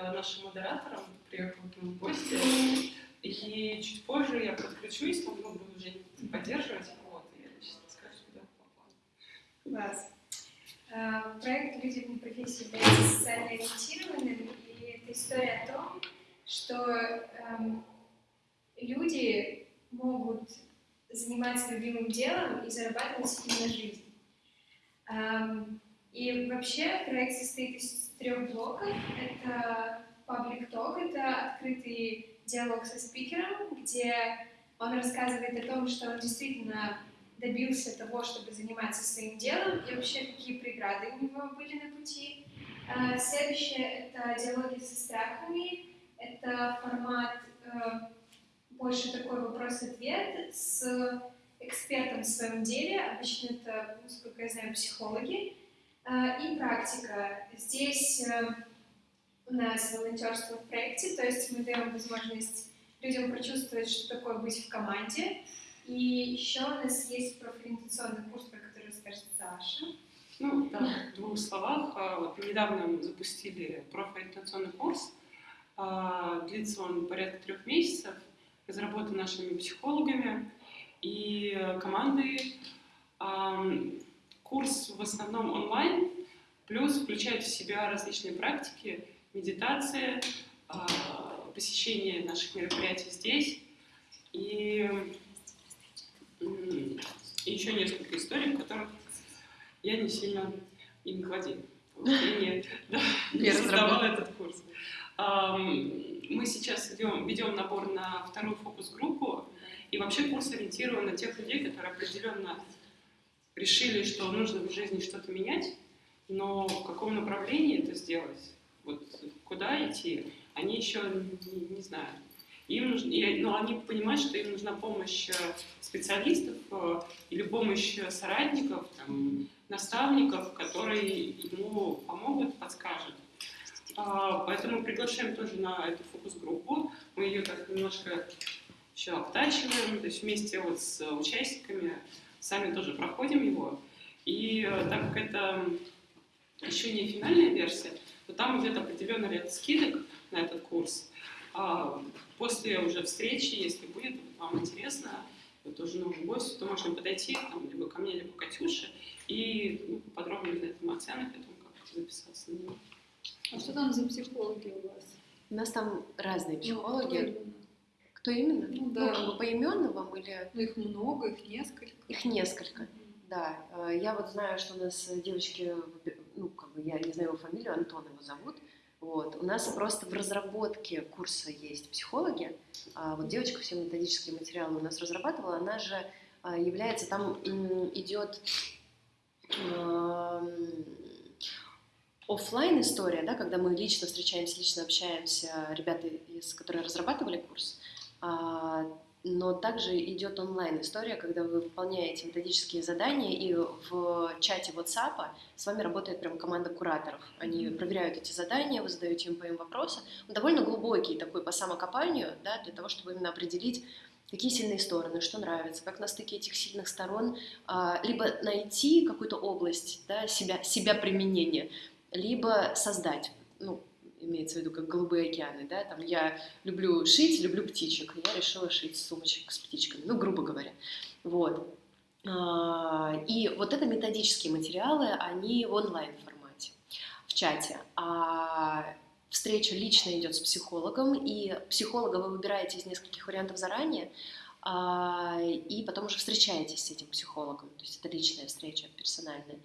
э, нашим модератором, приехал к нам в гости, и чуть позже я подключусь, ну, буду уже поддерживать, вот, я сейчас расскажу, что по плану. Класс. А, проект «Люди в профессии» является социально ориентированным, и это история о том, что эм, люди могут заниматься любимым делом и зарабатывать себе на жизнь. Эм, и вообще проект состоит из трех блоков. Это Public Talk, это открытый диалог со спикером, где он рассказывает о том, что он действительно добился того, чтобы заниматься своим делом, и вообще какие преграды у него были на пути. А, следующее — это диалоги со страхами, это формат э, больше такой вопрос-ответ с экспертом в своем деле, обычно это, насколько я знаю, психологи, и практика. Здесь э, у нас волонтерство в проекте, то есть мы даем возможность людям прочувствовать, что такое быть в команде, и еще у нас есть профориентационный курс, про который расскажет Саша. Ну, да, в двух словах. А, вот недавно мы запустили профориентационный курс. А, длится он порядка трех месяцев. Разработан нашими психологами и командой. Курс в основном онлайн, плюс включает в себя различные практики, медитация, посещение наших мероприятий здесь и еще несколько историй, в которых я не сильно им владею. Я не, да, создавала этот курс. Мы сейчас ведем набор на вторую фокус-группу, и вообще курс ориентирован на тех людей, которые определенно решили, что нужно в жизни что-то менять, но в каком направлении это сделать, вот куда идти, они еще не, не знают. Им нужно, но они понимают, что им нужна помощь э, специалистов э, или помощь соратников, там, наставников, которые ему помогут, подскажут. А, поэтому приглашаем тоже на эту фокус-группу. Мы ее так немножко еще обтачиваем, то есть вместе вот с участниками сами тоже проходим его. И э, так как это еще не финальная версия, то там идет определенный ряд скидок на этот курс. А, после уже встречи, если будет вам интересно, вы тоже новый гость, то можно подойти там, либо ко мне, либо к Катюше и ну, подробнее узнать там о ценах, о том, как записаться на него. А что там за психологи у вас? У нас там разные ну, психологи. Ну, кто именно? Ну, да. Ну, поименно вам или... Ну, их много, их несколько. Их несколько, да. Э, я вот знаю, что у нас девочки, ну, как бы я не знаю его фамилию, Антон его зовут, вот. У нас просто в разработке курса есть психологи. А вот девочка все методические материалы у нас разрабатывала, она же а, является, там идет офлайн история, да, когда мы лично встречаемся, лично общаемся, ребята, из, которые разрабатывали курс, а, но также идет онлайн-история, когда вы выполняете методические задания, и в чате WhatsApp с вами работает прям команда кураторов. Они проверяют эти задания, вы задаете им по им вопросы. Он довольно глубокий такой по самокопанию, да, для того, чтобы именно определить, какие сильные стороны, что нравится, как на стыке этих сильных сторон, а, либо найти какую-то область да, себя, себя применения, либо создать. Ну, имеется в виду как голубые океаны, да, там я люблю шить, люблю птичек, я решила шить сумочек с птичками, ну, грубо говоря, вот. А, и вот это методические материалы, они в онлайн формате, в чате, а встреча лично идет с психологом, и психолога вы выбираете из нескольких вариантов заранее, а, и потом уже встречаетесь с этим психологом, то есть это личная встреча, персональная.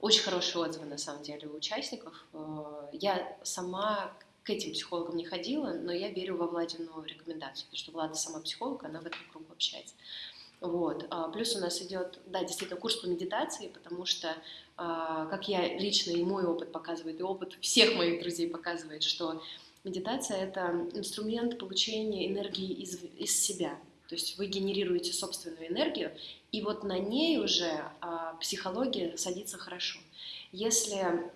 Очень хорошие отзывы, на самом деле, у участников. Э, я сама к этим психологам не ходила, но я верю во Владину рекомендацию, потому что Влада сама психолог, она в этом кругу общается. Вот. А плюс у нас идет, да, действительно, курс по медитации, потому что, а, как я лично и мой опыт показывает, и опыт всех моих друзей показывает, что медитация — это инструмент получения энергии из, из себя. То есть вы генерируете собственную энергию, и вот на ней уже а, психология садится хорошо. Если,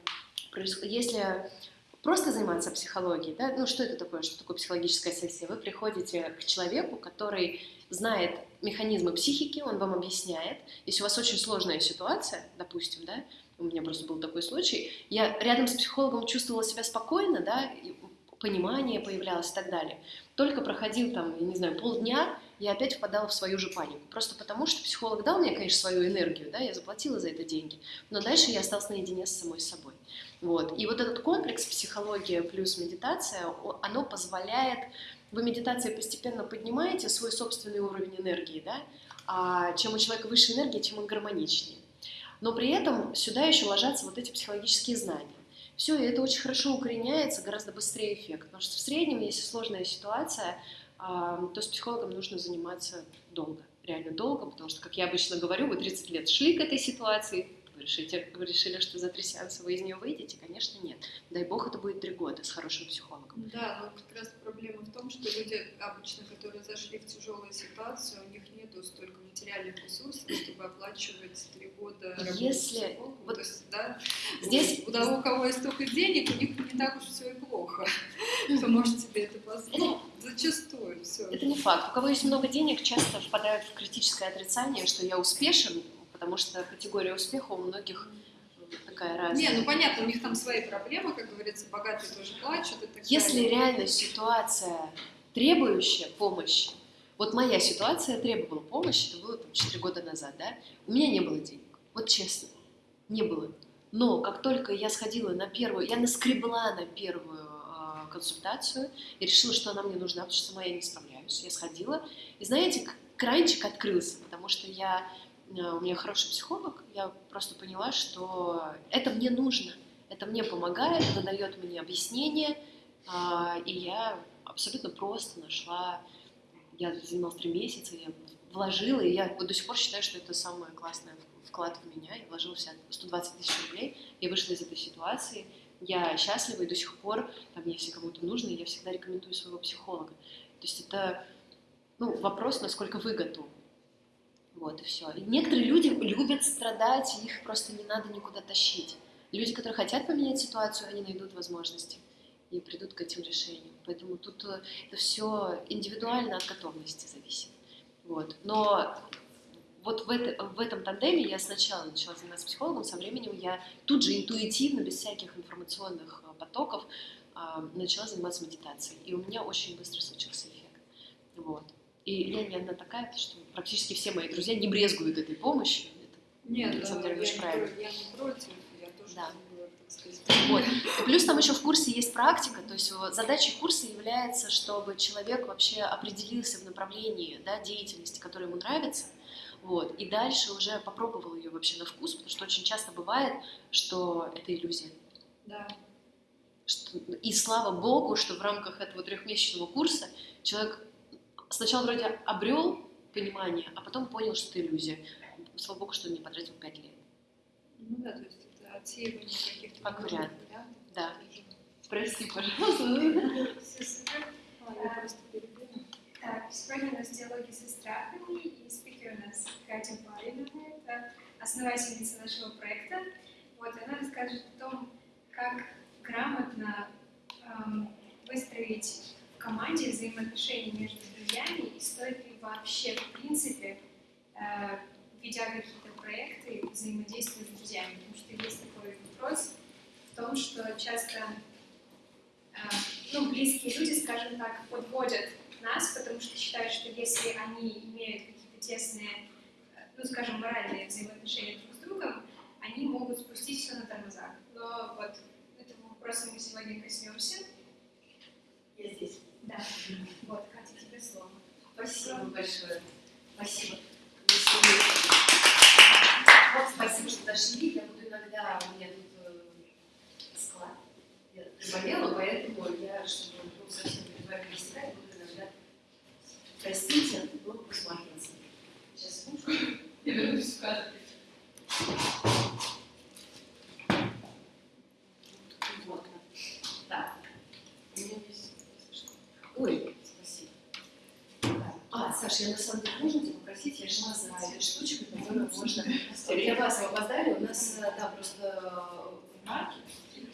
если просто заниматься психологией, да, ну что это такое, что такое психологическая сессия? Вы приходите к человеку, который знает механизмы психики, он вам объясняет. Если у вас очень сложная ситуация, допустим, да, у меня просто был такой случай, я рядом с психологом чувствовала себя спокойно, да, понимание появлялось и так далее. Только проходил там, я не знаю, полдня, я опять впадала в свою же панику. Просто потому, что психолог дал мне, конечно, свою энергию, да, я заплатила за это деньги, но дальше я осталась наедине с самой собой. Вот. И вот этот комплекс психология плюс медитация, оно позволяет, вы медитацией постепенно поднимаете свой собственный уровень энергии, да, а чем у человека выше энергия, чем он гармоничнее. Но при этом сюда еще ложатся вот эти психологические знания. Все, и это очень хорошо укореняется, гораздо быстрее эффект. Потому что в среднем, если сложная ситуация, то с психологом нужно заниматься долго, реально долго, потому что, как я обычно говорю, вы 30 лет шли к этой ситуации, решите, вы решили, что за три сеанса вы из нее выйдете? Конечно, нет. Дай бог, это будет три года с хорошим психологом. Да, но как раз проблема в том, что люди обычно, которые зашли в тяжелую ситуацию, у них нету столько материальных ресурсов, чтобы оплачивать три года Если... Вот, То есть, да, здесь... У того, у кого есть столько денег, у них не так уж все и плохо. Кто может себе это позволить? Зачастую все. Это не факт. У кого есть много денег, часто впадают в критическое отрицание, что я успешен, потому что категория успеха у многих такая разная. Не, ну понятно, у них там свои проблемы, как говорится, богатые тоже плачут и так Если далее. реально ситуация требующая помощи, вот моя ситуация требовала помощи, это было там 4 года назад, да, у меня не было денег, вот честно, не было. Но как только я сходила на первую, я наскребла на первую э, консультацию и решила, что она мне нужна, потому что сама я не справляюсь. Я сходила, и знаете, кранчик открылся, потому что я у меня хороший психолог, я просто поняла, что это мне нужно, это мне помогает, это дает мне объяснение, а, и я абсолютно просто нашла, я занималась три месяца, я вложила, и я вот до сих пор считаю, что это самый классный вклад в меня, я вложила вся 120 тысяч рублей, я вышла из этой ситуации, я счастлива, и до сих пор, там, если кому-то нужно, я всегда рекомендую своего психолога. То есть это ну, вопрос, насколько вы готовы. Вот и все. И некоторые люди любят страдать, их просто не надо никуда тащить. Люди, которые хотят поменять ситуацию, они найдут возможности и придут к этим решениям. Поэтому тут э, это все индивидуально от готовности зависит. Вот. Но вот в, это, в этом тандеме я сначала начала заниматься психологом, со временем я тут же интуитивно, без всяких информационных э, потоков, а, начала заниматься медитацией. И у меня очень быстро случился эффект. Вот. И я не одна такая, что практически все мои друзья не брезгуют этой помощью. Это, Нет, на самом деле, очень правильно. Я не против, я тоже да. Вот. И плюс там еще в курсе есть практика, то есть задачей курса является, чтобы человек вообще определился в направлении да, деятельности, которая ему нравится, вот, и дальше уже попробовал ее вообще на вкус, потому что очень часто бывает, что это иллюзия. Да. Что, и слава богу, что в рамках этого трехмесячного курса человек сначала вроде обрел понимание, а потом понял, что это иллюзия. Слава богу, что он не потратил пять лет. Ну да, то есть это отсеивание каких-то... Как вариант. Да. Прости, пожалуйста. Так, сегодня у нас диалоги со страхами, и спикер у нас Катя Павловна, это основательница нашего проекта. Вот, она расскажет о том, как грамотно эм, выстроить команде взаимоотношения между друзьями и стоит ли вообще, в принципе, э, ведя какие-то проекты, взаимодействовать с друзьями. Потому что есть такой вопрос в том, что часто э, ну, близкие люди, скажем так, подводят нас, потому что считают, что если они имеют какие-то тесные, э, ну, скажем, моральные взаимоотношения друг с другом, они могут спустить все на тормозах. Но вот этого вопроса мы сегодня коснемся. Я здесь. Да. Вот, Катя, тебе слово. Спасибо большое. Спасибо. Вот, спасибо, что дошли. Я буду иногда, у меня тут э, склад. Я заболела, поэтому я, чтобы был совсем перед вами не буду иногда, простите, но посмотрится. Сейчас слушаю. Я вернусь в кадр. Вот. Так. У меня Ой, спасибо. Я на самом деле можно тебя попросить, я шла за этой штучкой, которую можно... Для вас опоздали, у нас там просто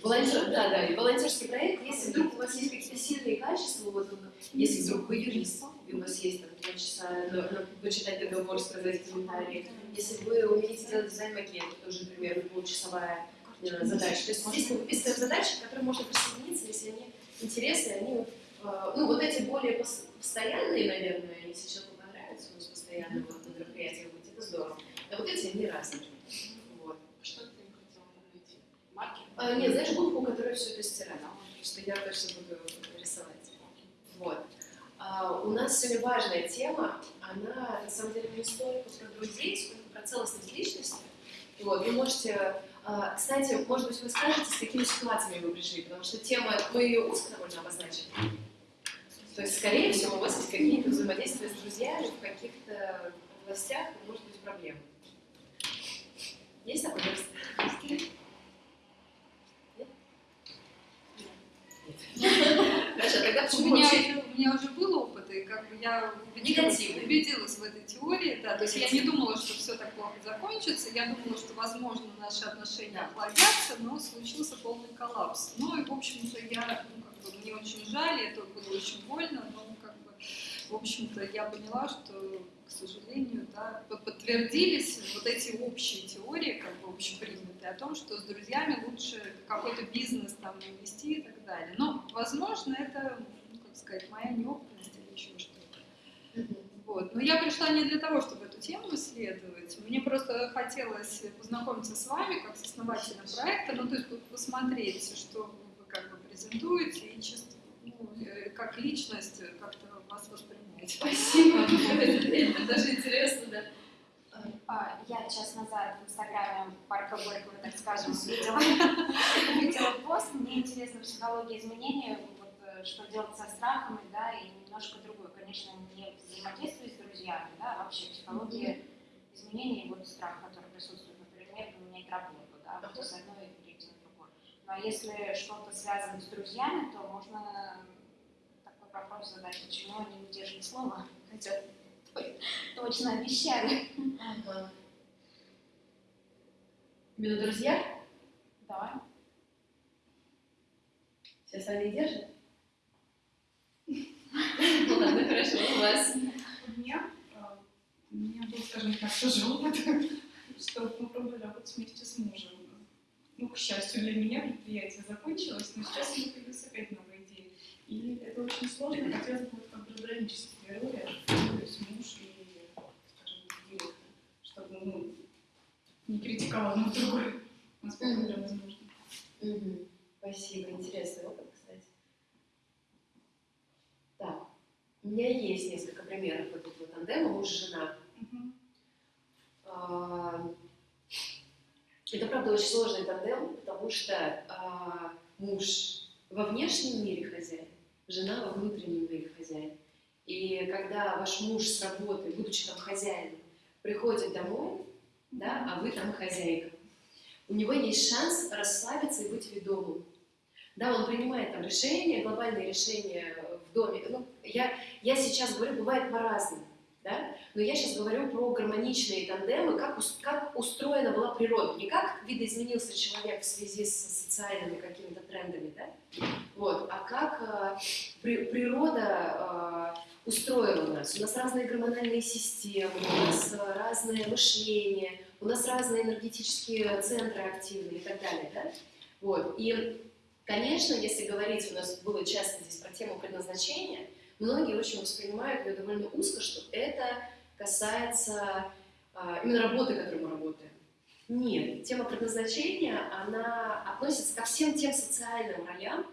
Волонтер, да, да, и волонтерский проект, если вдруг у вас есть какие-то сильные качества, вот, если вдруг вы юрист, и у вас есть там два часа на, на, почитать договор, сказать комментарии, если вы умеете делать дизайн-макет, тоже, например, полчасовая э, задача. То есть здесь мы выписываем задачи, к которым можно присоединиться, если они интересные, они э, ну, вот эти более пос- постоянные, наверное, у нас постоянно вот на мероприятиях быть, это здорово. А вот эти, они разные. Вот. Что ты хотела найти? Маркер? А, нет, знаешь, губку, которая все это стирает, что я точно буду рисовать. Вот. А, у нас сегодня важная тема, она на самом деле не столько про друзей, сколько про целостность личности. Вот, вы можете, а, кстати, может быть, вы скажете, с какими ситуациями вы пришли, потому что тема, мы ее узко довольно обозначили. То есть, скорее всего, у вас есть какие-то взаимодействия с друзьями в каких-то областях, может быть проблемы. Есть такой текст? Хорошо, тогда У почему меня, вообще уже- у меня уже был опыт, и как бы я убедилась, в этой теории, да, то есть я не думала, что все так плохо закончится, я думала, что, возможно, наши отношения охладятся, но случился полный коллапс. Ну и, в общем-то, я, ну, бы, мне очень жаль, это было очень больно, но, как бы, в общем-то, я поняла, что, к сожалению, да, под- подтвердились вот эти общие теории, как бы общепринятые, о том, что с друзьями лучше какой-то бизнес там вести и так далее. Но, возможно, это, ну, как сказать, моя неопытность или еще что-то. Вот. Но я пришла не для того, чтобы эту тему исследовать. Мне просто хотелось познакомиться с вами, как с основателем проекта, ну, то есть посмотреть, что презентуете, и чисто ну, э, как личность э, как-то вас воспринять. Спасибо. Это даже интересно, да. А, Я час назад в Инстаграме Парка Горького, так скажем, видела, видела пост. Мне интересна психология изменений, вот, э, что делать со страхами, да, и немножко другое. Конечно, не взаимодействие с друзьями, да, а вообще психология изменений, вот страх, который присутствует, например, поменять работу, да, вот с одной. Но если что-то связано с друзьями, то можно такой вопрос задать, почему они не держат слово, хотя точно обещали. Ага. Именно друзья? Да. Все остальные держат? Ну ладно, хорошо, у вас. У меня, а, у меня был, скажем так, тоже опыт, что мы пробовали работать вместе с мужем. Ну, к счастью для меня, предприятие закончилось, но сейчас у меня появилась опять новая идея. И это очень сложно, хотелось бы вот как бы разграничить роли, то есть муж и, скажем, директор, чтобы ну, не критиковал одно другое, насколько это возможно. Спасибо, интересный опыт, кстати. Так, у меня есть несколько примеров вот этого тандема муж-жена. Мгм. Это, правда, очень сложный тандем, потому что а, муж во внешнем мире хозяин, жена во внутреннем мире хозяин. И когда ваш муж с работы, будучи там хозяином, приходит домой, да, а вы там хозяйка, у него есть шанс расслабиться и быть ведомым. Да, он принимает там решения, глобальные решения в доме. Ну, я, я сейчас говорю, бывает по-разному, да? но я сейчас говорю про гармоничные тандемы, как, как устроена была природа. Не как видоизменился человек в связи с социальными какими-то трендами, да? вот, а как э, при- природа э, устроила нас. У нас разные гормональные системы, у нас разное мышление, у нас разные энергетические центры активные и так далее. Да? Вот. И, конечно, если говорить, у нас было часто здесь про тему предназначения, многие очень воспринимают ее довольно узко, что это касается а, именно работы, которой мы работаем. Нет, тема предназначения, она относится ко всем тем социальным ролям,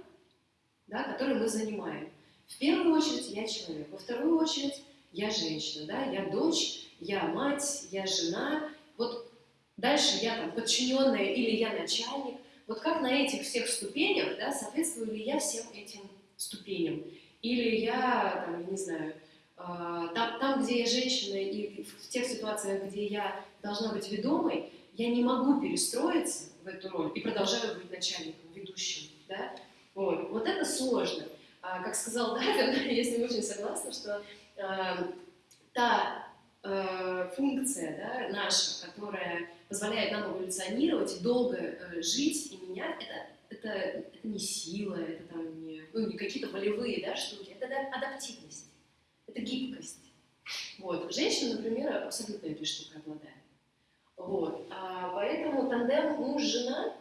да, которые мы занимаем. В первую очередь я человек, во вторую очередь я женщина, да, я дочь, я мать, я жена. Вот дальше я там подчиненная или я начальник. Вот как на этих всех ступенях, да, соответствую ли я всем этим ступеням? Или я, там, я не знаю, а, там, там, где я женщина, и в тех ситуациях, где я должна быть ведомой, я не могу перестроиться в эту роль и продолжаю быть начальником, ведущим. Да? Вот. вот это сложно. А, как сказал Давид, я с ним очень согласна, что а, та функция да, наша, которая позволяет нам эволюционировать долго э, жить и менять, это, это, это не сила, это там не, ну, не какие-то волевые да, штуки, это да, адаптивность, это гибкость. Вот. Женщина, например, абсолютно этой штукой обладает. Вот. А, поэтому тандем муж-жена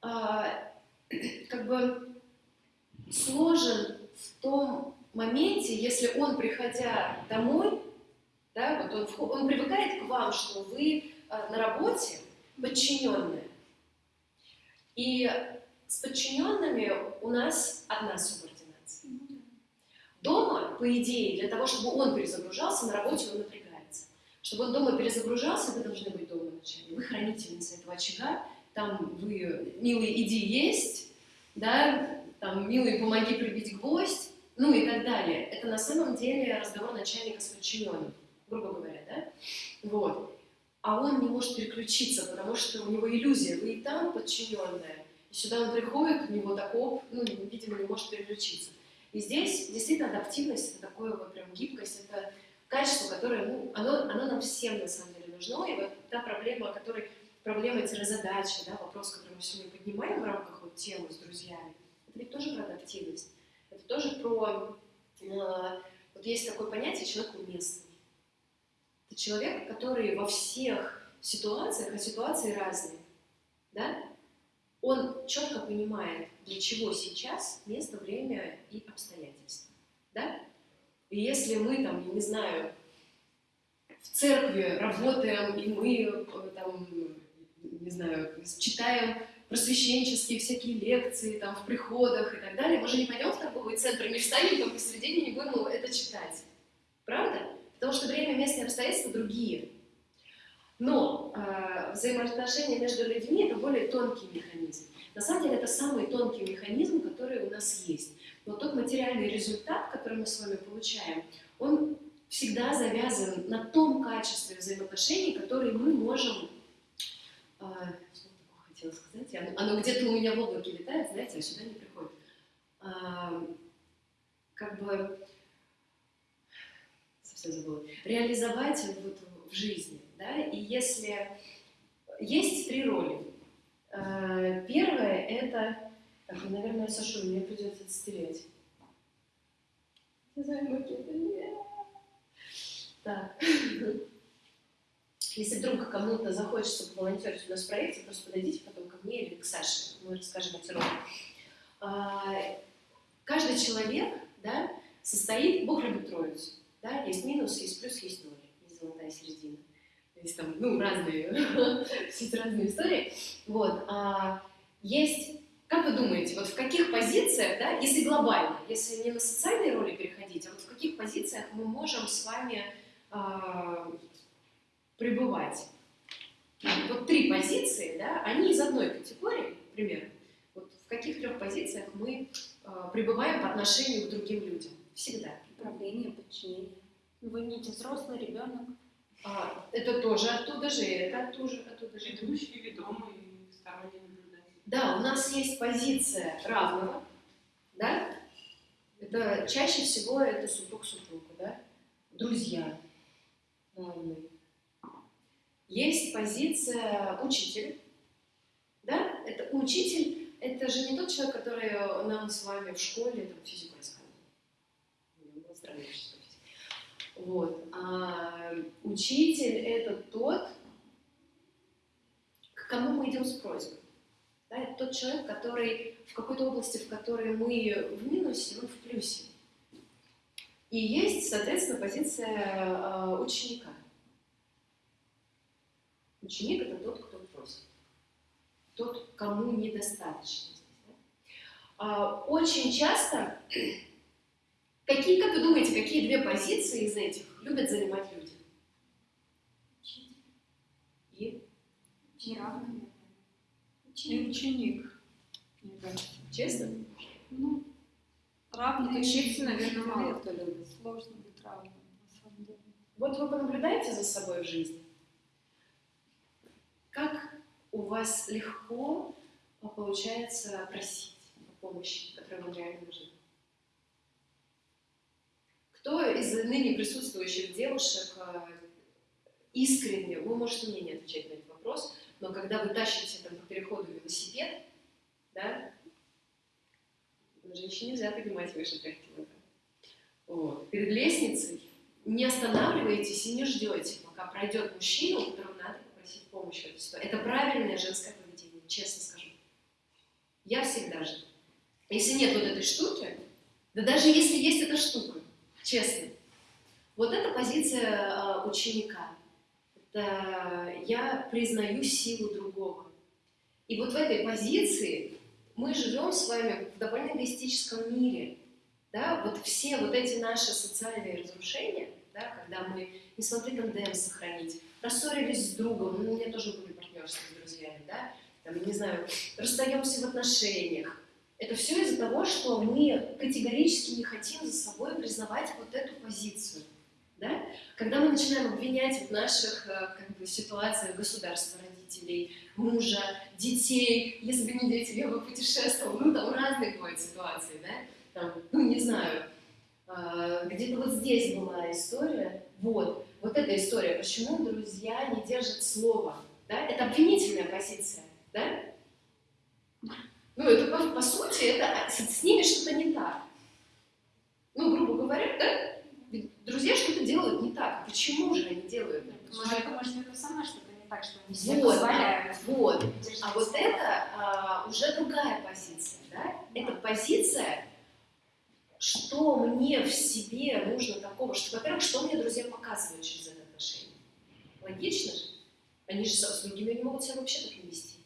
а, как бы сложен в том моменте, если он, приходя домой, да, вот он, он привыкает к вам, что вы э, на работе подчиненные. И с подчиненными у нас одна субординация. Дома, по идее, для того, чтобы он перезагружался, на работе он напрягается. Чтобы он дома перезагружался, вы должны быть дома вначале. Вы хранительница этого очага, там вы, милый, иди есть, да, там, милый, помоги прибить гвоздь, ну и так далее. Это на самом деле разговор начальника с подчиненным, грубо говоря, да? Вот. А он не может переключиться, потому что у него иллюзия, вы и там подчиненная, и сюда он приходит, у него таков, ну, видимо, не может переключиться. И здесь действительно адаптивность, это такое вот прям гибкость, это качество, которое, ну, оно, оно нам всем на самом деле нужно. И вот та проблема, о которой, проблема-задача, да, вопрос, который мы сегодня поднимаем в рамках вот темы с друзьями, это ведь тоже про адаптивность. Это тоже про, э, вот есть такое понятие человек уместный. Это человек, который во всех ситуациях, а ситуации разные, да, он четко понимает, для чего сейчас место, время и обстоятельства. Да? И если мы там, я не знаю, в церкви работаем, и мы э, там, не знаю, читаем просвещенческие всякие лекции там в приходах и так далее, мы же не пойдем в торговый центр, не встанем там посередине не будем это читать. Правда? Потому что время, место и обстоятельства другие. Но э, взаимоотношения между людьми – это более тонкий механизм. На самом деле это самый тонкий механизм, который у нас есть. Но тот материальный результат, который мы с вами получаем, он всегда завязан на том качестве взаимоотношений, которые мы можем... Э, что такое хотела сказать? Оно, оно где-то у меня в облаке летает, знаете, а сюда не приходит. Э, как бы... Совсем забыла. Реализовать вот в жизни. Да? И если есть три роли. Первое это, наверное, Сашу, мне придется отстереть. Так. Если вдруг кому-то захочется поволонтерить у нас в проекте, просто подойдите потом ко мне или к Саше, мы расскажем эти роли. Каждый человек да, состоит, Бог любит троицу. Да? Есть минус, есть плюс, есть ноль, есть золотая середина есть там, ну, разные, все разные истории. Вот. А есть, как вы думаете, вот в каких позициях, да, если глобально, если не на социальные роли переходить, а вот в каких позициях мы можем с вами а, пребывать? Вот три позиции, да, они из одной категории, примерно. Вот в каких трех позициях мы а, пребываем по отношению к другим людям? Всегда. Управление, подчинение. Вы не взрослый ребенок. А, это тоже оттуда же, это оттуда, оттуда же. Ведущий, ведомый, сторонний наблюдатель. Да, у нас есть позиция равного, да? Это чаще всего это супруг супругу, да? Друзья равные. Есть позиция учитель, да? Это учитель, это же не тот человек, который нам с вами в школе там, физику рассказывал. Вот. А учитель – это тот, к кому мы идем с просьбой. Да, это тот человек, который в какой-то области, в которой мы в минусе, он в плюсе. И есть, соответственно, позиция э, ученика. Ученик – это тот, кто просит. Тот, кому недостаточно. А, очень часто Какие, как вы думаете, какие две позиции из этих любят занимать люди? И? И ученик. Честно? Ну, равный учитель, наверное, мало кто любит. Сложно быть равным, на самом деле. Вот вы понаблюдаете за собой в жизни. Как у вас легко получается просить о помощи, которая вам реально нужна? Кто из ныне присутствующих девушек э, искренне, вы можете мне не отвечать на этот вопрос, но когда вы тащите там, по переходу велосипед, да, женщине нельзя поднимать выше 3 килограмм. Вот. Перед лестницей не останавливаетесь и не ждете, пока пройдет мужчина, у которого надо попросить помощи. Это правильное женское поведение, честно скажу. Я всегда жду. если нет вот этой штуки, да даже если есть эта штука, честно, вот это позиция э, ученика. Это я признаю силу другого. И вот в этой позиции мы живем с вами в довольно эгоистическом мире. Да? Вот все вот эти наши социальные разрушения, да, когда мы не смогли тандем сохранить, рассорились с другом, ну, у меня тоже были партнерства с друзьями, да, там, не знаю, расстаемся в отношениях. Это все из-за того, что мы категорически не хотим за собой признавать вот эту позицию. Да? Когда мы начинаем обвинять в наших э, как бы, ситуациях государства, родителей, мужа, детей, если бы не дети, я бы путешествовал, ну там разные бывают ситуации, да, там, ну не знаю, э, где-то вот здесь была история, вот, вот эта история, почему друзья не держат слова, да, это обвинительная позиция, да, ну это по, по сути, это с, с ними что-то не так, ну грубо говоря, да, друзья что-то делают не так. Почему же они делают это? Может, может, это сама что-то не так, что они себе вот, позволяют. Вот. А вот это а, уже другая позиция. Да? Это позиция, что мне в себе нужно такого, что, во-первых, что мне друзья показывают через это отношение. Логично же. Они же с другими не могут себя вообще так не вести.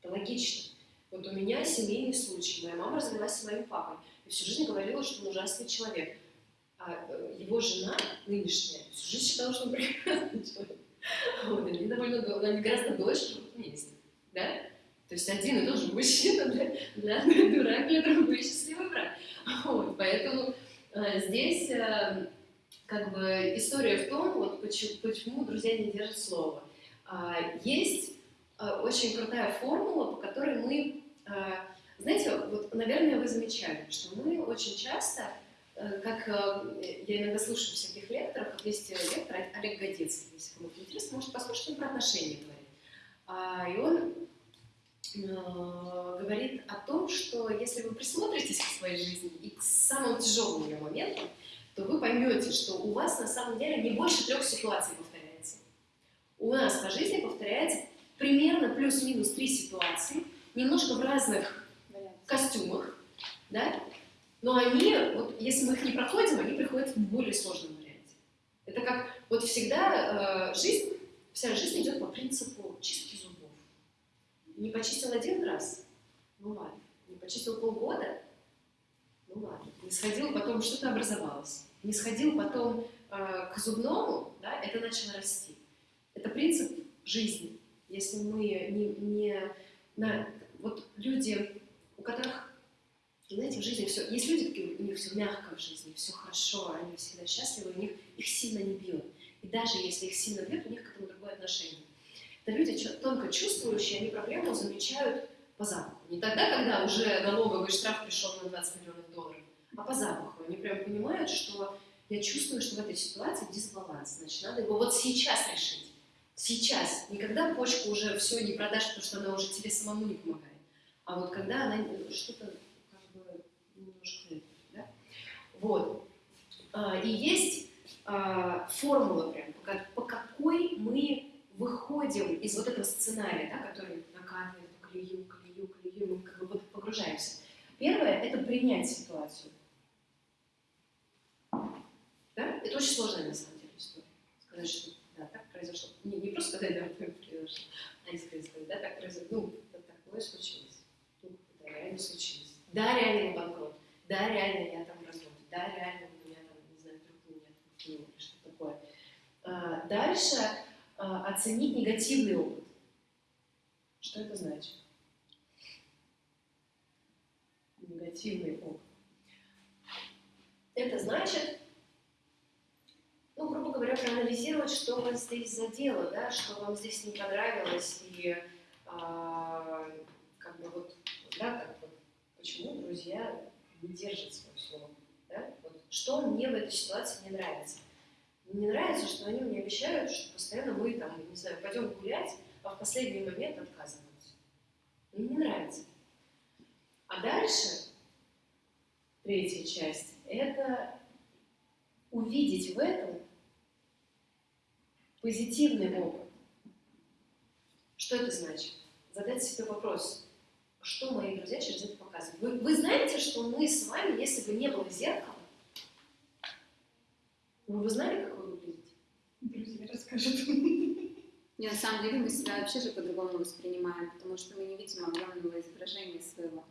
Это логично. Вот у меня семейный случай. Моя мама развелась с моим папой. И всю жизнь говорила, что он ужасный человек. А э, его жена нынешняя всю жизнь считала, что он прекрасный человек. Вот, они довольно они гораздо дольше живут вместе. Да? То есть один и тот же мужчина для, для одной дурак, для другой счастливый брак. Вот, поэтому э, здесь э, как бы история в том, вот, почему, почему друзья не держат слово. А, есть э, очень крутая формула, по которой мы, знаете, вот, наверное, вы замечали, что мы очень часто Э, как э, я иногда слушаю всяких лекторов, есть лектор Олег Годецкий, если кому-то интересно, может послушать, он про отношения говорит. А, и он э, говорит о том, что если вы присмотритесь к своей жизни и к самым тяжелым ее моментам, то вы поймете, что у вас на самом деле не больше трех ситуаций повторяется. У нас по жизни повторяется примерно плюс-минус три ситуации, немножко в разных костюмах, да, но они, вот если мы их не проходим, они приходят в более сложном варианте. Это как, вот всегда э, жизнь, вся жизнь идет по принципу чистки зубов. Не почистил один раз, ну ладно. Не почистил полгода, ну ладно. Не сходил, потом что-то образовалось. Не сходил потом э, к зубному, да, это начало расти. Это принцип жизни. Если мы не, не на, вот люди, у которых знаете, в жизни все... Есть люди, у них все мягко в жизни, все хорошо, они всегда счастливы, у них их сильно не бьет. И даже если их сильно бьет, у них к этому другое отношение. Это люди тонко чувствующие, они проблему замечают по запаху. Не тогда, когда уже налоговый штраф пришел на 20 миллионов долларов, а по запаху. Они прям понимают, что я чувствую, что в этой ситуации дисбаланс. Значит, надо его вот сейчас решить. Сейчас. Никогда почку уже все не продашь, потому что она уже тебе самому не помогает. А вот когда она что-то Вот. А, и есть а, формула прям, по какой мы выходим из вот этого сценария, да, который накатывает по колею, колею, колею, мы как бы погружаемся. Первое – это принять ситуацию. Да? Это очень сложная на самом деле история. Сказать, что да, так произошло. Не, не просто сказать, да, так произошло, а искренне сказать, да, так произошло. Ну, это такое случилось. Реально случилось. Да, реально я банкрот. Да, реально я там да, реально у меня там, не знаю, вдруг меня там или что такое. А, дальше а, оценить негативный опыт. Что это значит? Негативный опыт. Это значит, ну, грубо говоря, проанализировать, что вас здесь задело, да, что вам здесь не понравилось, и а, да, как вот, почему друзья не держат свое слово. Да? Вот, что мне в этой ситуации не нравится? Мне нравится, что они мне обещают, что постоянно мы там, не знаю, пойдем гулять, а в последний момент отказываются. Мне не нравится. А дальше, третья часть, это увидеть в этом позитивный опыт. Что это значит? Задать себе вопрос, что мои друзья через это показывают. Вы, вы знаете, что мы с вами, если бы не было зеркала, вы бы знали, как вы выглядите? Друзья расскажут. Не, на самом деле мы себя вообще же по-другому воспринимаем, потому что мы не видим огромного изображения своего.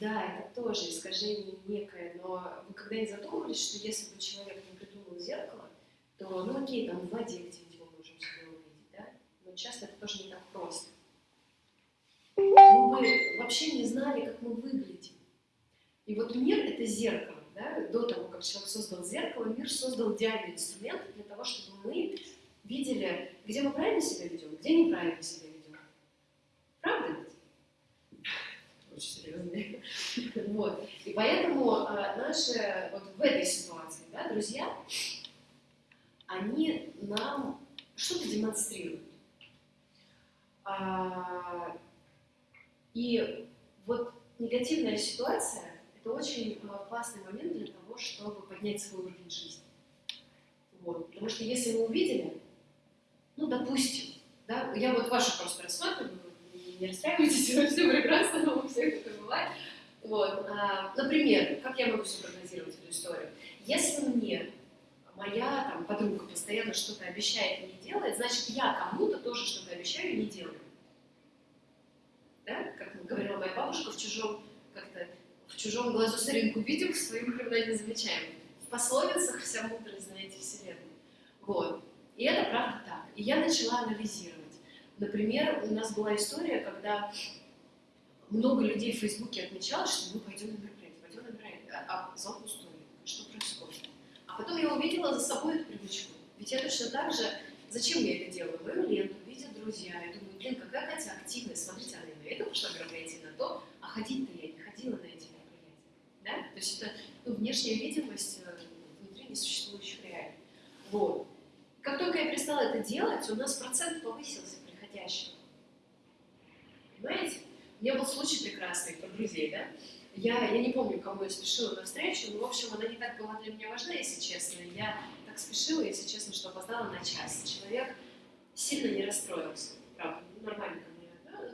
Да, это тоже искажение некое, но вы когда-нибудь задумывались, что если бы человек не придумал зеркало, то, ну окей, там в воде где-нибудь мы можем себя увидеть, да? Но часто это тоже не так просто. Мы бы вообще не знали, как мы выглядим. И вот мир — это зеркало, да? До того, как человек создал зеркало, мир создал идеальный инструмент для того, чтобы мы видели, где мы правильно себя ведем, где неправильно себя ведем. Правда ведь? Очень серьезно. Вот. И поэтому а, наши, вот в этой ситуации, да, друзья, они нам что-то демонстрируют. А, и вот негативная ситуация – это очень а, классный момент для того, чтобы поднять свой уровень жизни. Вот. Потому что если вы увидели, ну, допустим, да, я вот вашу просто рассматриваю, не расстраивайтесь, все прекрасно, у всех это бывает. Вот. А, например, как я могу все прогнозировать эту историю? Если мне моя там, подруга постоянно что-то обещает и не делает, значит, я кому-то тоже что-то обещаю и не делаю. Да? Как говорила моя бабушка, в чужом, как-то, в чужом глазу соринку видим, в своем никогда не замечаем. В пословицах вся мудрость, знаете, вселенной. Вот. И это правда так. И я начала анализировать. Например, у нас была история, когда много людей в Фейсбуке отмечало, что мы пойдем на мероприятие, пойдем на мероприятие, а, а зал пустой. Что происходит? А потом я увидела за собой эту привычку. Ведь я точно так же, зачем я это делаю? Мою ленту видят друзья. Я думаю, блин, какая Катя активная. Смотрите, она это пошла мероприятие, на то, а ходить-то я не ходила на эти мероприятия. Да? То есть это ну, внешняя видимость э, внутри несуществующих реалий. Вот. Как только я перестала это делать, у нас процент повысился приходящих. Понимаете? У меня был случай прекрасный про друзей, да? Я, я не помню, кому я спешила на встречу, но, в общем, она не так была для меня важна, если честно. Я так спешила, если честно, что опоздала на час. Человек сильно не расстроился, правда, нормально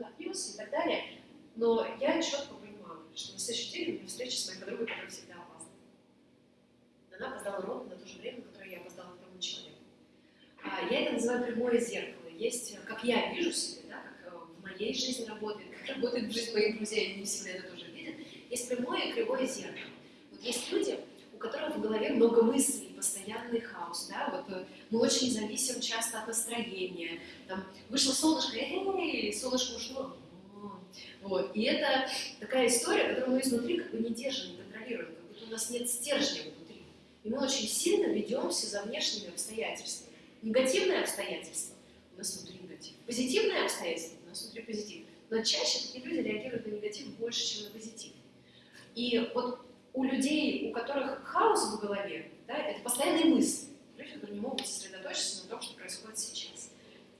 отнесся и так далее. Но я четко понимала, что на следующий день у меня встреча с моей подругой, которая всегда опаздывает. Она опоздала ровно на то же время, которое я опоздала тому человеку. А, я это называю прямое зеркало. Есть, как я вижу себя, да, как э, в моей жизни работает, как работает в жизни моих друзей, они всегда это тоже видят. Есть прямое и кривое зеркало. Вот есть люди, у которых в голове много мыслей, постоянный хаос, да, вот э, мы очень зависим часто от настроения, там, вышло солнышко, эй, солнышко ушло, вот, и это такая история, которую мы изнутри как бы не держим, не контролируем, как будто у нас нет стержня внутри, и мы очень сильно ведемся за внешними обстоятельствами. Негативное обстоятельство у нас внутри негатив. Позитивное обстоятельство у нас внутри позитив. Но чаще такие люди реагируют на негатив больше, чем на позитив. И вот у людей, у которых хаос в голове, да, это постоянные мысли. Люди, которые не могут сосредоточиться на том, что происходит сейчас.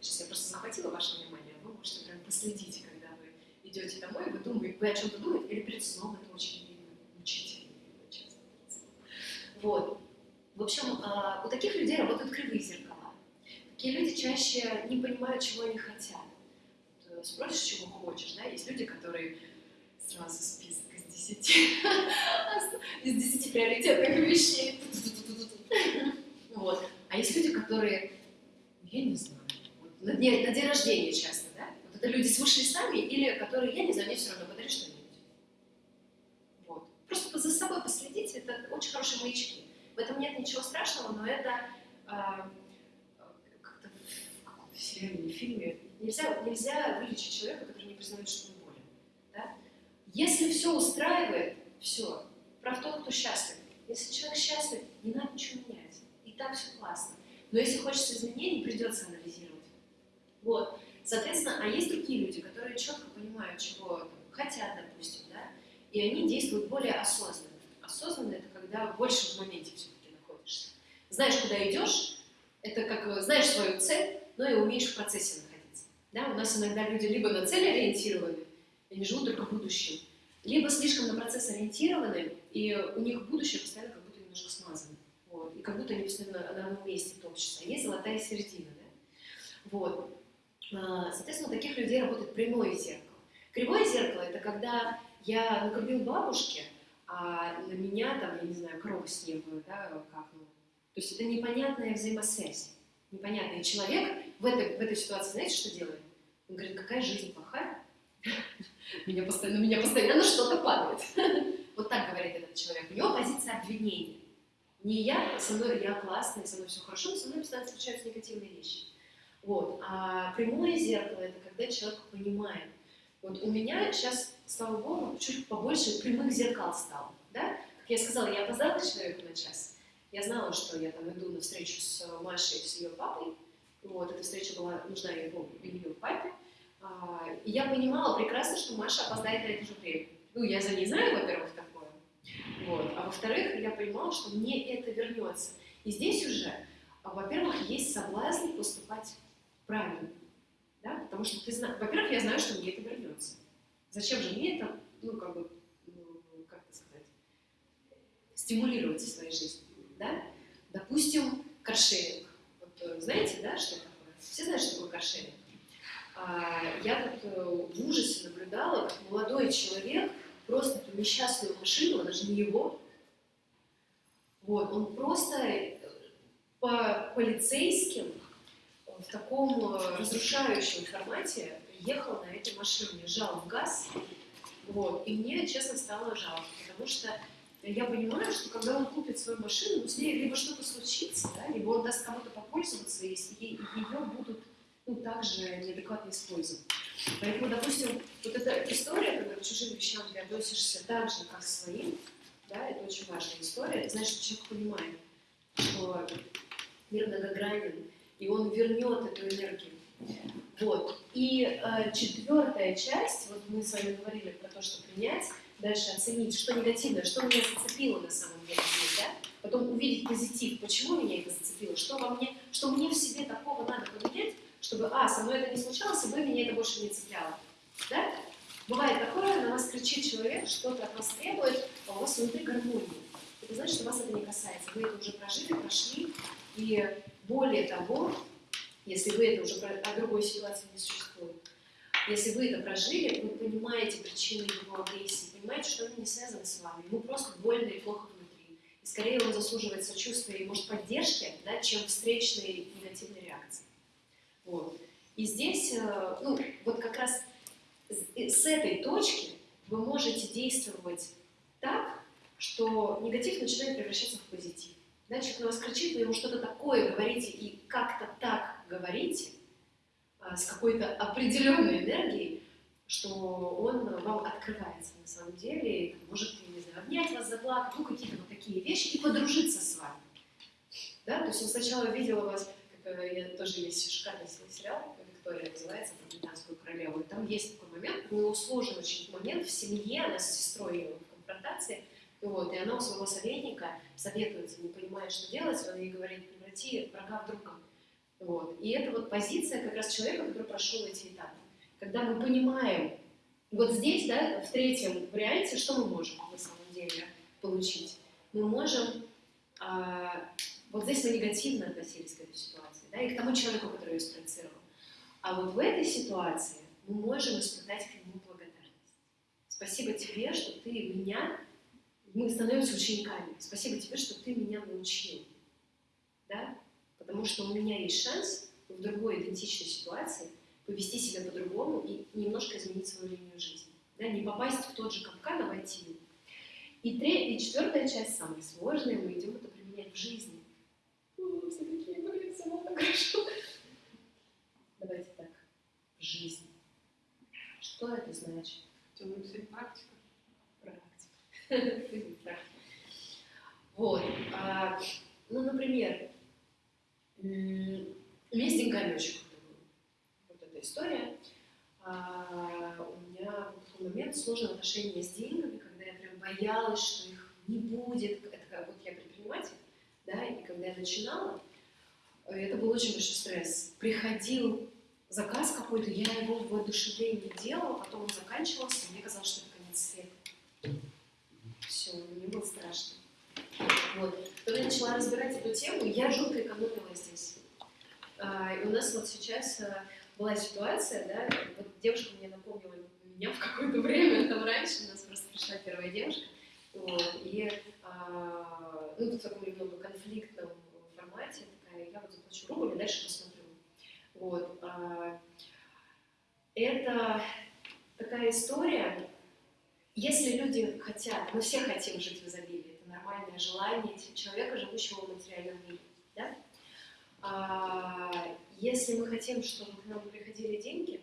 Сейчас я просто захватила ваше внимание, а вы можете прям последите, когда вы идете домой, вы думаете, вы о чем-то думаете, или перед сном это очень мучительно, честно. Вот. В общем, а, у таких людей работают кривые зеркала. Такие люди чаще не понимают, чего они хотят. Э, спросишь, чего хочешь, да? Есть люди, которые сразу списывают 10. Из 10 приоритетных вещей. Вот. А есть люди, которые, я не знаю, вот, на, день, на день рождения часто, да? Вот это люди с высшей сами или которые, я не знаю, мне все равно, подари что-нибудь. Вот. Просто за собой последите, это очень хорошие маячки. В этом нет ничего страшного, но это э, как-то в каком-то серьезном фильме. Нельзя, нельзя вылечить человека, который не признает, что если все устраивает, все. Прав тот, кто счастлив. Если человек счастлив, не надо ничего менять. И так все классно. Но если хочется изменений, придется анализировать. Вот. Соответственно, а есть другие люди, которые четко понимают, чего хотят, допустим, да, и они действуют более осознанно. Осознанно это когда больше в моменте все-таки находишься. Знаешь, куда идешь, это как знаешь свою цель, но и умеешь в процессе находиться. Да? У нас иногда люди либо на цель ориентированы, они живут только будущим, либо слишком на процесс ориентированы, и у них будущее постоянно как будто немножко смазано. Вот, и как будто они постоянно на одном месте топчутся. А есть золотая середина. Да? Вот. А, соответственно, у таких людей работает прямое зеркало. Кривое зеркало – это когда я накормил бабушке, а на меня там, я не знаю, корову снегую, да, как. То есть это непонятная взаимосвязь, непонятный человек в этой, в этой ситуации, знаете, что делает? Он говорит, какая жизнь плохая, меня постоянно, меня постоянно что-то падает. Вот так говорит этот человек. У него позиция обвинения. Не я, со мной я классная, со мной все хорошо, но со мной постоянно случаются негативные вещи. Вот. А прямое зеркало – это когда человек понимает. Вот у меня сейчас, слава богу, чуть побольше прямых зеркал стало. Да? Как я сказала, я опоздала человеку на час. Я знала, что я там иду на встречу с Машей, с ее папой. Вот, эта встреча была нужна его, ее папе. А, и я понимала прекрасно, что Маша опоздает на это же время. Ну, я за ней знаю, во-первых, такое. Вот. А во-вторых, я понимала, что мне это вернется. И здесь уже, а, во-первых, есть соблазн поступать правильно. Да? Потому что ты знаешь, во-первых, я знаю, что мне это вернется. Зачем же мне это, ну, как бы, ну, как это сказать, стимулировать в своей жизни, да? Допустим, каршеринг. Вот, э, знаете, да, что такое? Все знают, что такое каршеринг? А, я тут э, в ужасе наблюдала, как молодой человек просто эту несчастную машину, она же не его, вот, он просто э, по полицейским в таком э, разрушающем формате ехал на этой машине, жал в газ, вот, и мне, честно, стало жалко, потому что я понимаю, что когда он купит свою машину, с ней либо что-то случится, да, либо он даст кому-то попользоваться, если ее будут ну, также неадекватно использовать. Поэтому, допустим, вот эта история, когда к чужим вещам ты относишься так же, как к своим, да, это очень важная история. Это значит, что человек понимает, что мир многогранен, и он вернет эту энергию. Вот. И э, четвертая часть, вот мы с вами говорили про то, что принять, дальше оценить, что негативное, что меня зацепило на самом деле, да? потом увидеть позитив, почему меня это зацепило, что во мне, что мне в себе такого надо поменять, чтобы, а, со мной это не случалось, и бы меня это больше не цепляло. Да? Бывает такое, на вас кричит человек, что-то от вас требует, а у вас внутри гармония. Это значит, что вас это не касается. Вы это уже прожили, прошли, и более того, если вы это уже, а другой ситуации не существует, если вы это прожили, вы понимаете причины его агрессии, понимаете, что они не связаны с вами. Ему просто больно и плохо внутри. И скорее он заслуживает сочувствия и, может, поддержки, да, чем встречной негативной. Вот. И здесь, э, ну, вот как раз с этой точки вы можете действовать так, что негатив начинает превращаться в позитив. Да, человек на вас кричит, вы ему что-то такое говорите и как-то так говорите, а, с какой-то определенной энергией, что он вам открывается на самом деле, и может, не знаю, обнять вас, заплакать, ну, какие-то вот такие вещи, и подружиться с вами. Да? То есть он сначала видел вас я тоже есть шикарный сериал, Виктория называется, про британскую королеву, и там есть такой момент, у него очень момент в семье, она с сестрой в конфронтации, вот, и она у своего советника советуется, не понимает, что делать, он ей говорит, преврати врага в друга. Вот. И это вот позиция как раз человека, который прошел эти этапы. Когда мы понимаем, вот здесь, да, в третьем варианте, что мы можем на самом деле получить? Мы можем а, вот здесь мы негативно относились к этой ситуации, да, и к тому человеку, который ее спроецировал. А вот в этой ситуации мы можем испытать к нему благодарность. Спасибо тебе, что ты меня, мы становимся учениками. Спасибо тебе, что ты меня научил. Да? Потому что у меня есть шанс в другой идентичной ситуации повести себя по-другому и немножко изменить свою линию жизни. Да? Не попасть в тот же капкан, а войти в и, третья, и четвертая часть, самая сложная, мы идем это применять в жизни все такие, блин, все было хорошо. Давайте так, в жизни. Что это значит? Темная цель практика. Практика. Вот. А, ну, например, у меня с деньгами очень. Вот эта история. А, у меня в такой момент сложное отношение с деньгами, когда я прям боялась, что их не будет. Это как вот я предприниматель, да, и когда я начинала, это был очень большой стресс. Приходил заказ какой-то, я его в воодушевлении делала, потом он заканчивался, и мне казалось, что это конец света. Все, мне было страшно. Вот. Когда я начала разбирать эту тему, я жутко экономила здесь. А, и у нас вот сейчас а, была ситуация, да, вот девушка мне напомнила меня в какое-то время, там раньше у нас просто пришла первая девушка, вот, и а, ну, в таком немного конфликтном формате, такая, я вот заплачу рубль и дальше посмотрю. Вот. А, это такая история, если люди хотят, мы все хотим жить в изобилии, это нормальное желание человека, живущего в материальном мире, да? А, если мы хотим, чтобы к нам приходили деньги,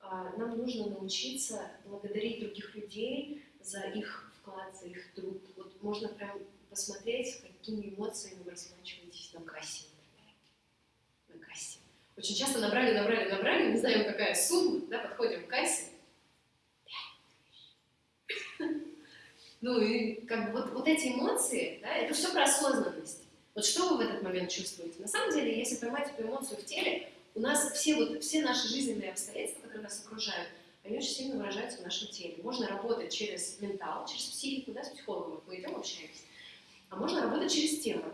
а, нам нужно научиться благодарить других людей за их вклад, за их труд. Вот можно прям посмотреть, какими эмоциями вы расплачиваетесь на кассе, например. На кассе. Очень часто набрали, набрали, набрали, не знаем, какая сумма, да, подходим к кассе. Ну и как бы вот, вот эти эмоции, да, это все про осознанность. Вот что вы в этот момент чувствуете? На самом деле, если поймать эту эмоцию в теле, у нас все, вот, все наши жизненные обстоятельства, которые нас окружают, они очень сильно выражаются в нашем теле. Можно работать через ментал, через психику, да, с психологом мы идем, общаемся. А можно работать через тело.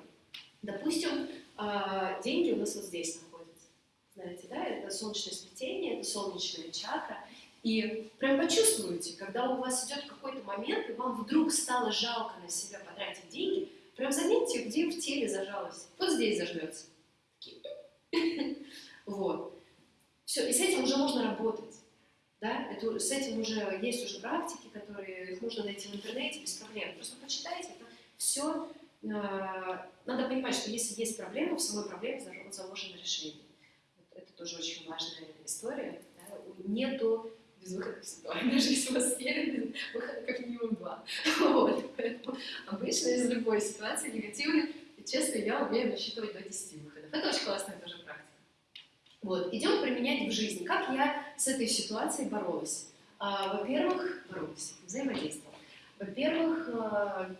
Допустим, а, деньги у нас вот здесь находятся. Знаете, да, это солнечное сплетение, это солнечная чакра. И прям почувствуете, когда у вас идет какой-то момент, и вам вдруг стало жалко на себя потратить деньги, прям заметьте, где в теле зажалось. Вот здесь зажмется. Вот. Все, и с этим уже можно работать. Да? Это, с этим уже есть уже практики, которые их можно найти в интернете без проблем. Просто почитайте, это все. Э, надо понимать, что если есть проблема, в самой проблеме заложено решение. Вот это тоже очень важная история. Да? Нету безвыходных ситуаций. Даже если у вас есть выхода как минимум два. Вот. Поэтому обычно из любой ситуации негативной, честно, я умею насчитывать до 10 выходов. Это очень классная тоже практика. Вот. Идем применять в жизни. Как я с этой ситуацией боролась? А, во-первых, боролась, взаимодействовала. Во-первых, а,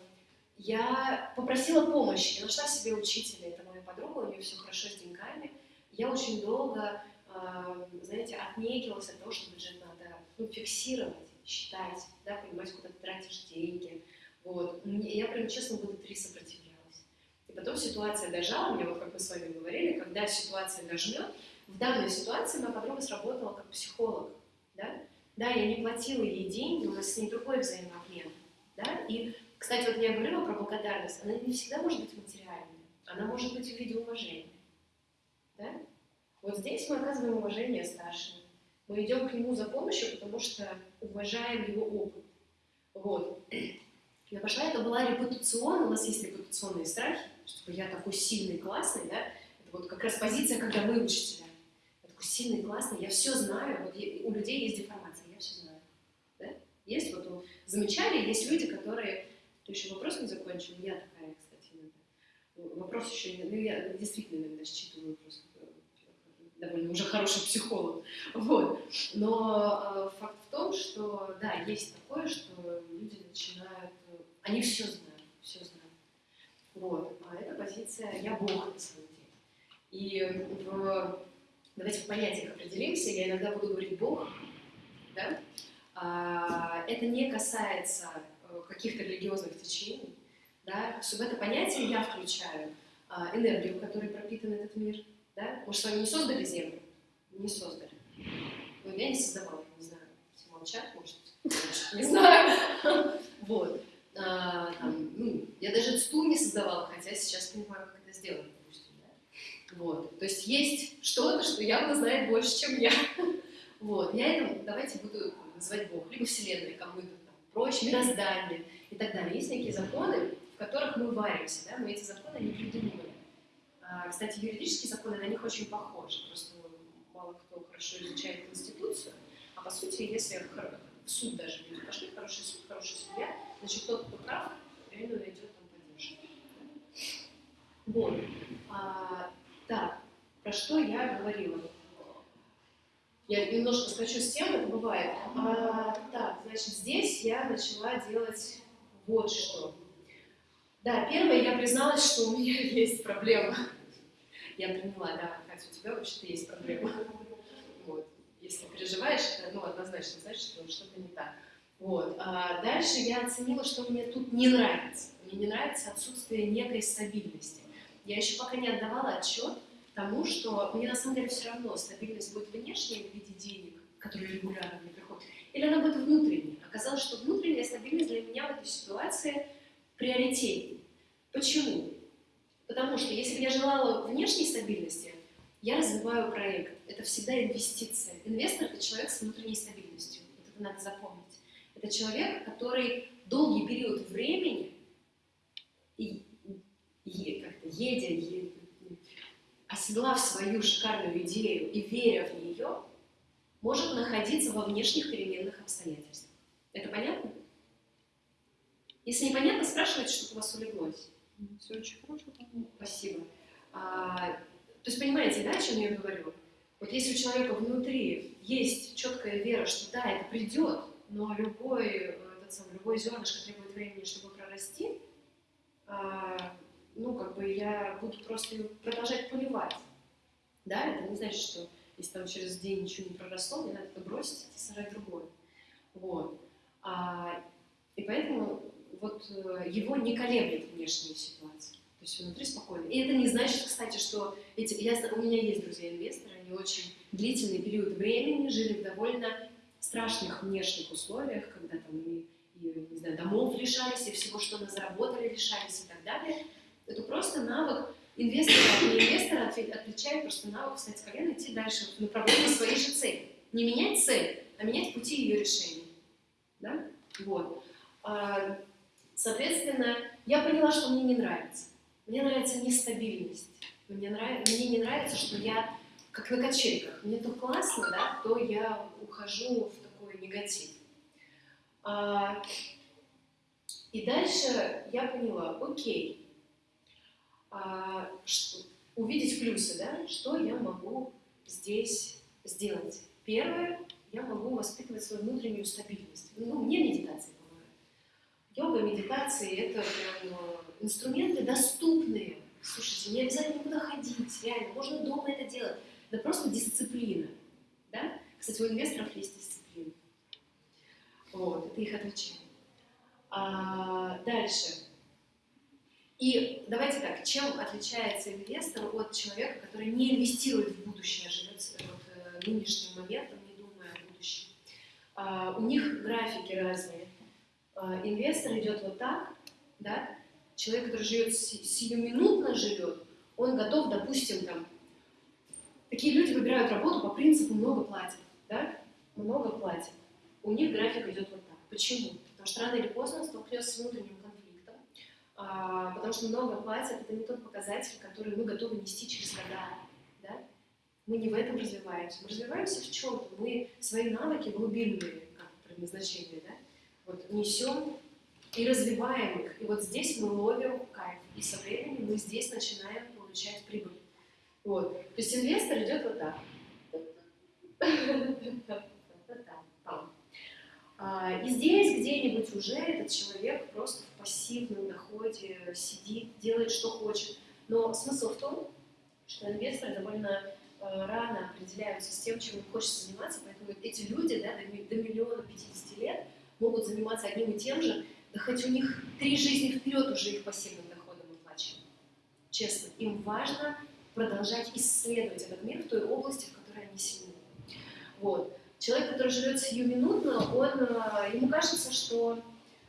я попросила помощи, я нашла себе учителя, это моя подруга, у нее все хорошо с деньгами. Я очень долго, а, знаете, отнекивалась от того, что бюджет ну, фиксировать, считать, да, понимать, куда ты тратишь деньги. Вот. Я прям, честно, года три сопротивлялась. И потом ситуация дожала меня, вот как мы с вами говорили, когда ситуация дожмет, в данной ситуации моя подруга сработала как психолог. Да? да, я не платила ей деньги, у нас с ней другой взаимообмен. Да? И, кстати, вот я говорила про благодарность, она не всегда может быть материальной, она может быть в виде уважения. Да? Вот здесь мы оказываем уважение старшему. Мы идем к нему за помощью, потому что уважаем его опыт. Вот. Я пошла, это была репутационная, у нас есть репутационные страхи, чтобы я такой сильный, классный, да, это вот как раз позиция, когда вы учителя такой сильный, классный, я все знаю, вот я, у людей есть деформация, я все знаю. Да? Есть вот, замечали, есть люди, которые, ты еще вопрос не закончил, я такая, кстати, иногда. Вопрос еще, ну, я действительно иногда считываю просто довольно уже хороший психолог. Вот. Но э, факт в том, что да, есть такое, что люди начинают, они все знают, все знают. Вот. А эта позиция «я Бог» на самом деле. И в Давайте в понятиях определимся. Я иногда буду говорить Бог. Да? А, это не касается э, каких-то религиозных течений. Да? В это понятие я включаю а, энергию, которой пропитан этот мир. Да? Мы с вами не создали Землю? Не создали. Ну, я не создавала, не знаю. Все молчат, может, не знаю. Вот. А, ну, я даже стул не создавала, хотя сейчас понимаю, как это сделано. Вот. То есть есть что-то, что явно знает больше, чем я. Вот. Я это, давайте буду называть Бог, либо Вселенная, кому это там проще, мироздание и так далее. Есть некие законы, в которых мы варимся, да, мы эти законы не придумываем. А, кстати, юридические законы на них очень похожи, просто мало кто хорошо изучает Конституцию, а по сути, если в суд даже люди пошли, хороший суд, хороший судья, значит, тот, кто прав, реально найдет там поддержку. Вот. А, так, про что я говорила? Я немножко скачу с тем, это бывает. А, так, значит, здесь я начала делать вот что. Да, первое, я призналась, что у меня есть проблема. Я приняла, да, Катя, у тебя вообще-то есть проблема. Вот. Если переживаешь, ну, однозначно значит, что что-то не так. Вот. А дальше я оценила, что мне тут не нравится. Мне не нравится отсутствие некой стабильности. Я еще пока не отдавала отчет тому, что мне на самом деле все равно стабильность будет внешней в виде денег, которые регулярно мне приходят, или она будет внутренней. Оказалось, что внутренняя стабильность для меня в этой ситуации приоритетнее. Почему? Потому что если бы я желала внешней стабильности, я развиваю проект. Это всегда инвестиция. Инвестор – это человек с внутренней стабильностью. Это надо запомнить. Это человек, который долгий период времени, и, и, как-то едя, едя, оседлав свою шикарную идею и веря в нее, может находиться во внешних переменных обстоятельствах. Это понятно? Если непонятно, спрашивайте, чтобы у вас улеглось. Все очень хорошо. Спасибо. А, то есть понимаете, да, о чем я говорю? Вот если у человека внутри есть четкая вера, что да, это придет, но любой, э, этот самый, любой зернышко требует времени, чтобы прорасти, а, ну, как бы я буду просто продолжать поливать. Да, это не значит, что если там через день ничего не проросло, мне надо это бросить и сажать другое. Вот. А, и поэтому вот э, его не колеблет внешние ситуации. То есть внутри спокойно. И это не значит, кстати, что эти, я, у меня есть друзья-инвесторы, они очень длительный период времени жили в довольно страшных внешних условиях, когда там и, и не знаю, домов лишались, и всего, что мы заработали, лишались и так далее. Это просто навык инвестора от инвестора отличает просто навык встать с колена идти дальше в направлении своей же цели. Не менять цель, а менять пути ее решения. Да? Вот. Соответственно, я поняла, что мне не нравится. Мне нравится нестабильность. Мне, нрав... мне не нравится, что я как на качельках. Мне то классно, да, то я ухожу в такой негатив. А... И дальше я поняла, окей, а, что, увидеть плюсы, да, что я могу здесь сделать. Первое, я могу воспитывать свою внутреннюю стабильность. Ну, мне медитация. Йога, медитации – это прям э, инструменты доступные. Слушайте, не обязательно никуда ходить, реально, можно дома это делать. Да просто дисциплина. Да? Кстати, у инвесторов есть дисциплина. Вот, это их отличие. А, дальше. И давайте так, чем отличается инвестор от человека, который не инвестирует в будущее, а живет вот, э, нынешним моментом, не думая о будущем? А, у них графики разные. А, инвестор идет вот так, да? Человек, который живет сиюминутно живет, он готов, допустим, там, такие люди выбирают работу по принципу много платят, да? Много платят. У них график идет вот так. Почему? Потому что рано или поздно столкнется с внутренним а, потому что много платят, это не тот показатель, который мы готовы нести через года. Да? Мы не в этом развиваемся. Мы развиваемся в чем-то. Мы свои навыки глубинные, как предназначение, да? Вот, несем и развиваем их. И вот здесь мы ловим кайф. И со временем мы здесь начинаем получать прибыль. Вот. То есть инвестор идет вот так. А, и здесь где-нибудь уже этот человек просто в пассивном доходе сидит, делает, что хочет. Но смысл в том, что инвесторы довольно э, рано определяются с тем, чем им хочется заниматься, поэтому эти люди да, до миллиона 50 лет могут заниматься одним и тем же, да хоть у них три жизни вперед уже их пассивным доходом оплачено. Честно, им важно продолжать исследовать этот мир в той области, в которой они сильны. Вот. Человек, который живет сиюминутно, он, э, ему кажется, что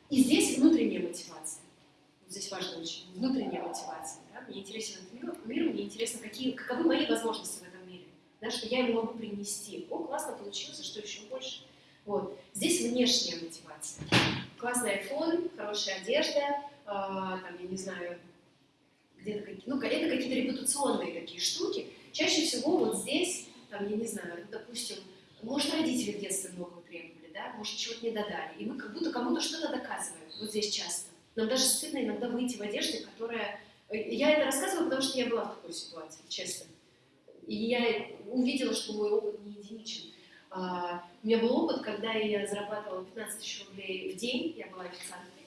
и здесь внутренняя мотивация. Здесь важно очень. Внутренняя мотивация. Да? Мне интересен этот мир, мир, мне интересно, какие, каковы мои возможности в этом мире. Да? Что я ему могу принести. О, классно получилось, что еще больше. Вот. Здесь внешняя мотивация. Классный iPhone, хорошая одежда, э, там, я не знаю, где-то какие, ну, это какие-то репутационные такие штуки. Чаще всего вот здесь, там, я не знаю, допустим, может, родители в детстве много требовали, да, может, чего-то не додали. И мы как будто кому-то что-то доказываем, вот здесь часто. Нам даже стыдно иногда выйти в одежде, которая... Я это рассказываю, потому что я была в такой ситуации, честно. И я увидела, что мой опыт не единичен. А, у меня был опыт, когда я зарабатывала 15 тысяч рублей в день, я была официанткой,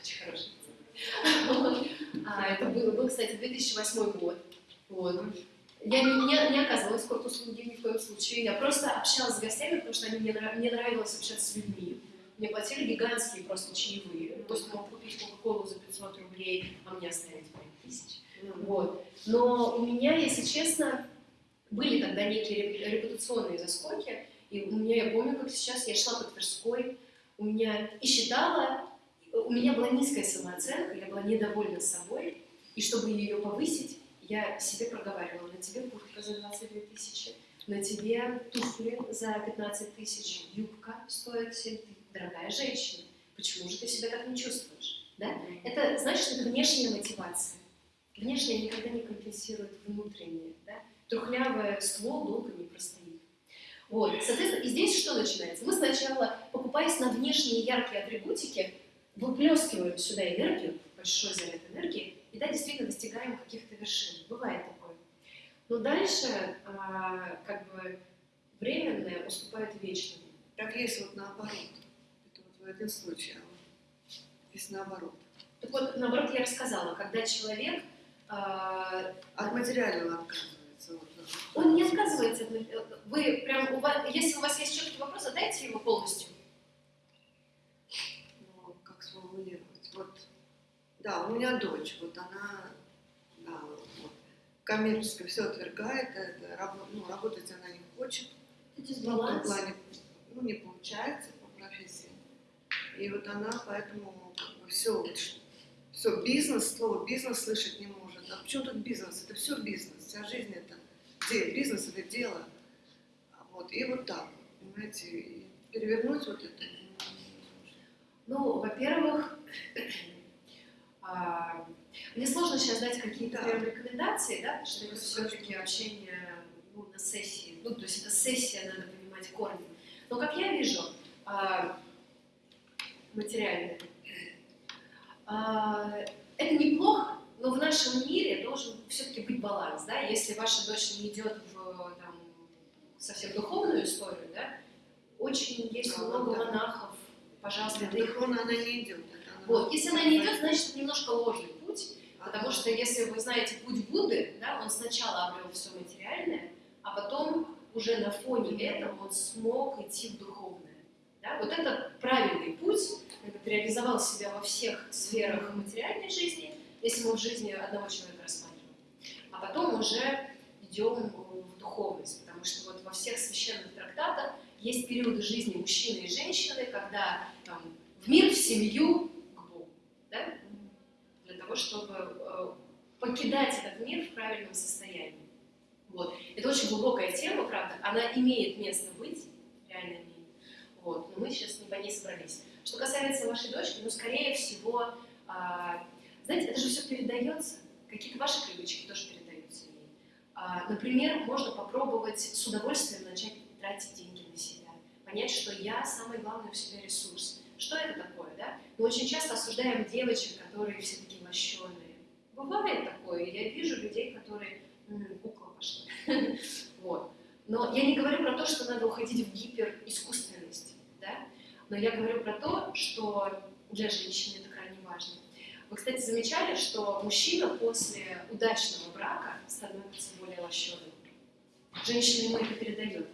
очень хороший а, Это был, кстати, 2008 год. Вот. Я не, не, не оказывала эскорт-услуги ни в коем случае. Я просто общалась с гостями, потому что они, мне, мне нравилось общаться с людьми. Мне платили гигантские просто чаевые. То есть мог купить Кока-Колу за 500 рублей, а мне оставить 5 тысяч. Вот. Но у меня, если честно, были тогда некие репутационные заскоки, И у меня, я помню, как сейчас, я шла по Тверской, у меня и считала, у меня была низкая самооценка, я была недовольна собой, и чтобы ее повысить, я себе проговаривала, на тебе куртка за 22 тысячи, на тебе туфли за 15 тысяч, юбка стоит 7 тысяч, дорогая женщина, почему же ты себя так не чувствуешь? Да? Это значит, это внешняя мотивация. Внешняя никогда не компенсирует внутреннее. Да? Трухлявый ствол долго не простоит. Вот, соответственно, и здесь что начинается? Мы сначала, покупаясь на внешние яркие атрибутики, выплескиваем сюда энергию, большой заряд энергии, и да, действительно достигаем каких-то вершин. Бывает такое. Но дальше, а, как бы, временное уступает вечному. Так есть вот наоборот. Это вот в этом случае. а вот наоборот. Так вот, наоборот, я рассказала, когда человек, а, От материального отказывается. Он не отказывается, вы прям, у вас, если у вас есть четкий вопрос, задайте его полностью. Ну, как сформулировать? Вот, да, у меня дочь, вот она, да, вот, коммерчески все отвергает, это, раб- ну, работать она не хочет. Это Ну, дисбаланс. плане, ну, не получается по профессии. И вот она поэтому все, все, бизнес, слово бизнес слышать не может. А почему тут бизнес? Это все бизнес. Вся жизнь это де- бизнес, это дело. Вот, и вот так, понимаете, и перевернуть вот это. Ну, во-первых, а, мне сложно сейчас дать какие-то Да. прям рекомендации, да, потому что это все-таки общение ну, на сессии. Ну, то есть это сессия, надо понимать корни. Но как я вижу, а, материальное, а, это неплохо, но в нашем мире должен все-таки быть баланс, да, если ваша дочь не идет в там, совсем духовную историю, да, очень есть Да, много да. монахов, пожалуйста, их Духовно она не идет. она- вот, если она не идет, значит, немножко ложный путь, А, потому что если вы знаете путь Будды, да, он сначала обрел все материальное, а потом уже на фоне этого он смог идти в духовное. Да? Вот это правильный путь, ты реализовал себя во всех сферах материальной жизни, если мы в жизни одного человека рассматриваем. А потом уже идем в духовность, потому что вот во всех священных трактатах есть периоды жизни мужчины и женщины, когда там, в мир, в семью, к Богу. Да? Для того, чтобы э, покидать этот мир в правильном состоянии. Вот. Это очень глубокая тема, правда. Она имеет место быть в реальном мире. Вот. Но мы сейчас не по ней собрались. Что касается вашей дочки, ну, скорее всего, а, знаете, это же все передается. Какие-то ваши привычки тоже передаются ей. А, например, можно попробовать с удовольствием начать тратить деньги на себя. Понять, что я самый главный у себя ресурс. Что это такое, да? Мы очень часто осуждаем девочек, которые все такие лощеные. Бывает такое. Я вижу людей, которые «М, кукла пошла. Вот. Но я не говорю про то, что надо уходить в гиперискусственность, да? Но я говорю про то, что для женщины это. Вы, кстати, замечали, что мужчина после удачного брака становится более лощеным. Женщине ему это передает.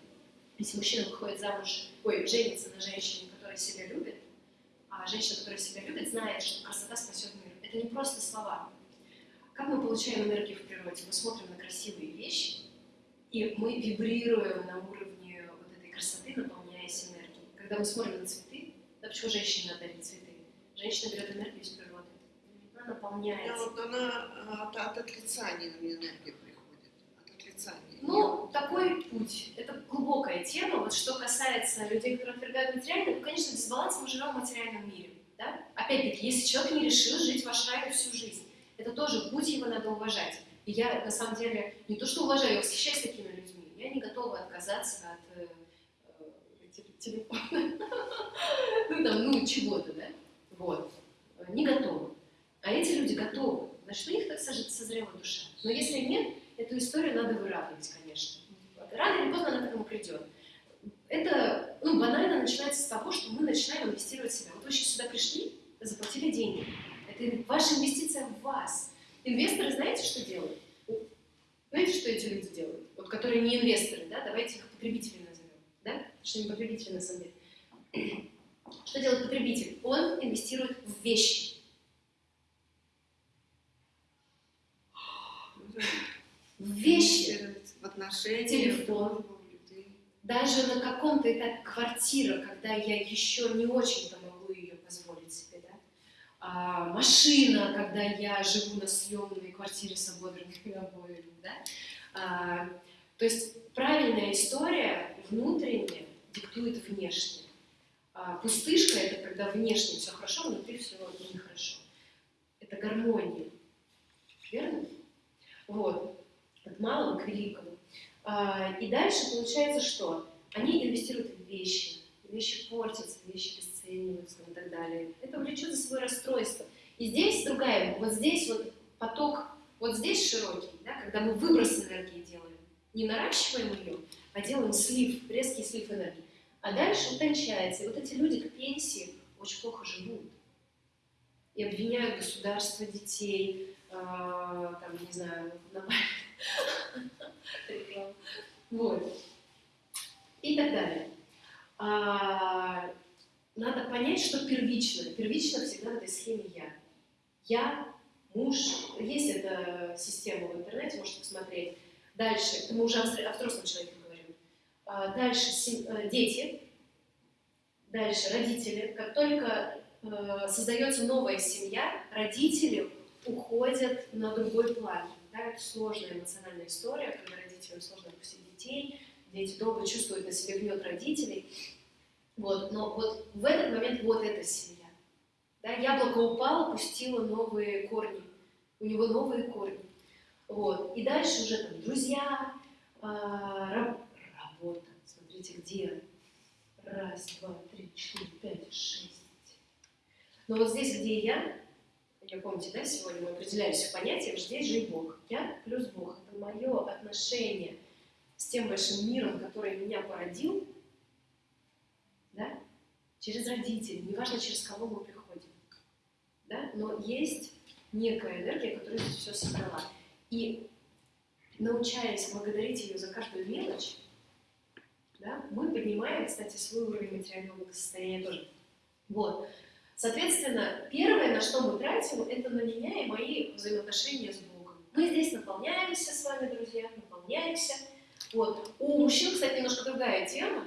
Если мужчина выходит замуж, ой, женится на женщине, которая себя любит, а женщина, которая себя любит, знает, что красота спасет мир. Это не просто слова. Как мы получаем энергию в природе? Мы смотрим на красивые вещи, и мы вибрируем на уровне вот этой красоты, наполняясь энергией. Когда мы смотрим на цветы, да почему женщине надо цветы? Женщина берет энергию из природы. Она Да, вот она а, от, от отрицания на энергия приходит. От отрицания. Ну, такой путь. Это глубокая тема. Вот что касается людей, которые отвергают материальное, ну, конечно, дисбаланс мы живем в материальном мире. Да? Опять-таки, если человек не решил жить в ашраме всю жизнь, это тоже путь, его надо уважать. И я, на самом деле, не то что уважаю, я восхищаюсь такими людьми. Я не готова отказаться от э, э, те- телефона. Ну, там, ну, чего-то, да? Вот. Не готова. А эти люди готовы. Значит, у них так созре- созрела душа. Но если нет, эту историю надо выравнивать, конечно. Рано или поздно она к этому придет. Это ну, банально начинается с того, что мы начинаем инвестировать в себя. Вот вы сейчас сюда пришли, заплатили деньги. Это ваша инвестиция в вас. Инвесторы знаете, что делают? Знаете, что эти люди делают? Вот которые не инвесторы, да? Давайте их потребители назовем. Да? Что не потребители на самом деле. Что делает потребитель? Он инвестирует в вещи. В вещи. инвестировать В отношения, Телефон. людей. даже на каком-то этапе квартира, когда я еще не очень-то могу ее позволить себе, да? а, машина, когда я живу на съемной квартире с ободранными обоями, да? а, то есть правильная история внутренняя диктует внешне. А пустышка – это когда внешне все хорошо, внутри все нехорошо. Это гармония. Верно? Вот. От малого к великому. А, и дальше получается что? Они инвестируют в вещи. Вещи портятся, вещи обесцениваются и так далее. Это влечет за собой расстройство. И здесь другая, вот здесь вот поток, вот здесь широкий, да, когда мы выброс энергии делаем. Не наращиваем ее, а делаем слив, резкий слив энергии. А дальше утончается. И вот эти люди к пенсии очень плохо живут. И обвиняют государство, детей, там, не знаю, на Вот. И так далее. А, надо понять, что первично. Первично всегда в этой схеме я. Я, муж. Есть эта система в интернете, можете посмотреть. Дальше, мы уже о взрослом человеке говорим. А, дальше э, дети. Дальше родители. Как только э, создается новая семья, родители уходят на другой план. Да, это сложная эмоциональная история, когда родителям сложно отпустить детей, дети долго чувствуют на себе гнет родителей. Вот, но вот в этот момент вот эта семья. Да, яблоко упало, пустило новые корни. У него новые корни. Вот. И дальше уже там друзья, а, раб, работа. Смотрите, где раз, два, три, четыре, пять, шесть. Но вот здесь, где я, я помните, да, сегодня мы определялись в понятиях, здесь же и Бог. Я плюс Бог. Это мое отношение с тем большим миром, который меня породил, да, через родителей, неважно, через кого мы приходим. Да? Но есть некая энергия, которая здесь все собрала. И научаясь благодарить ее за каждую мелочь, да, мы поднимаем, кстати, свой уровень материального благосостояния тоже. Вот. Соответственно, первое, на что мы тратим, это на меня и мои взаимоотношения с Богом. Мы здесь наполняемся с вами, друзья, наполняемся. Вот. У мужчин, кстати, немножко другая тема.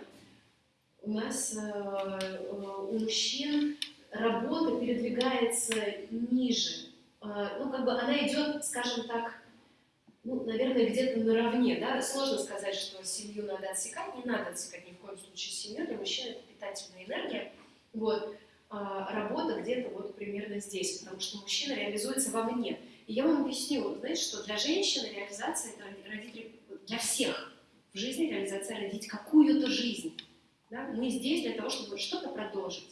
У нас э, э, у мужчин работа передвигается ниже. Э, ну, как бы она идет, скажем так, ну, наверное, где-то наравне, да, сложно сказать, что семью надо отсекать, не надо отсекать ни в коем случае семью, для мужчин это питательная энергия, вот, работа где-то вот примерно здесь, потому что мужчина реализуется вовне. И я вам объясню, знаете, что для женщины реализация это родители, для всех в жизни реализация родить какую-то жизнь. Да? Мы здесь для того, чтобы что-то продолжить.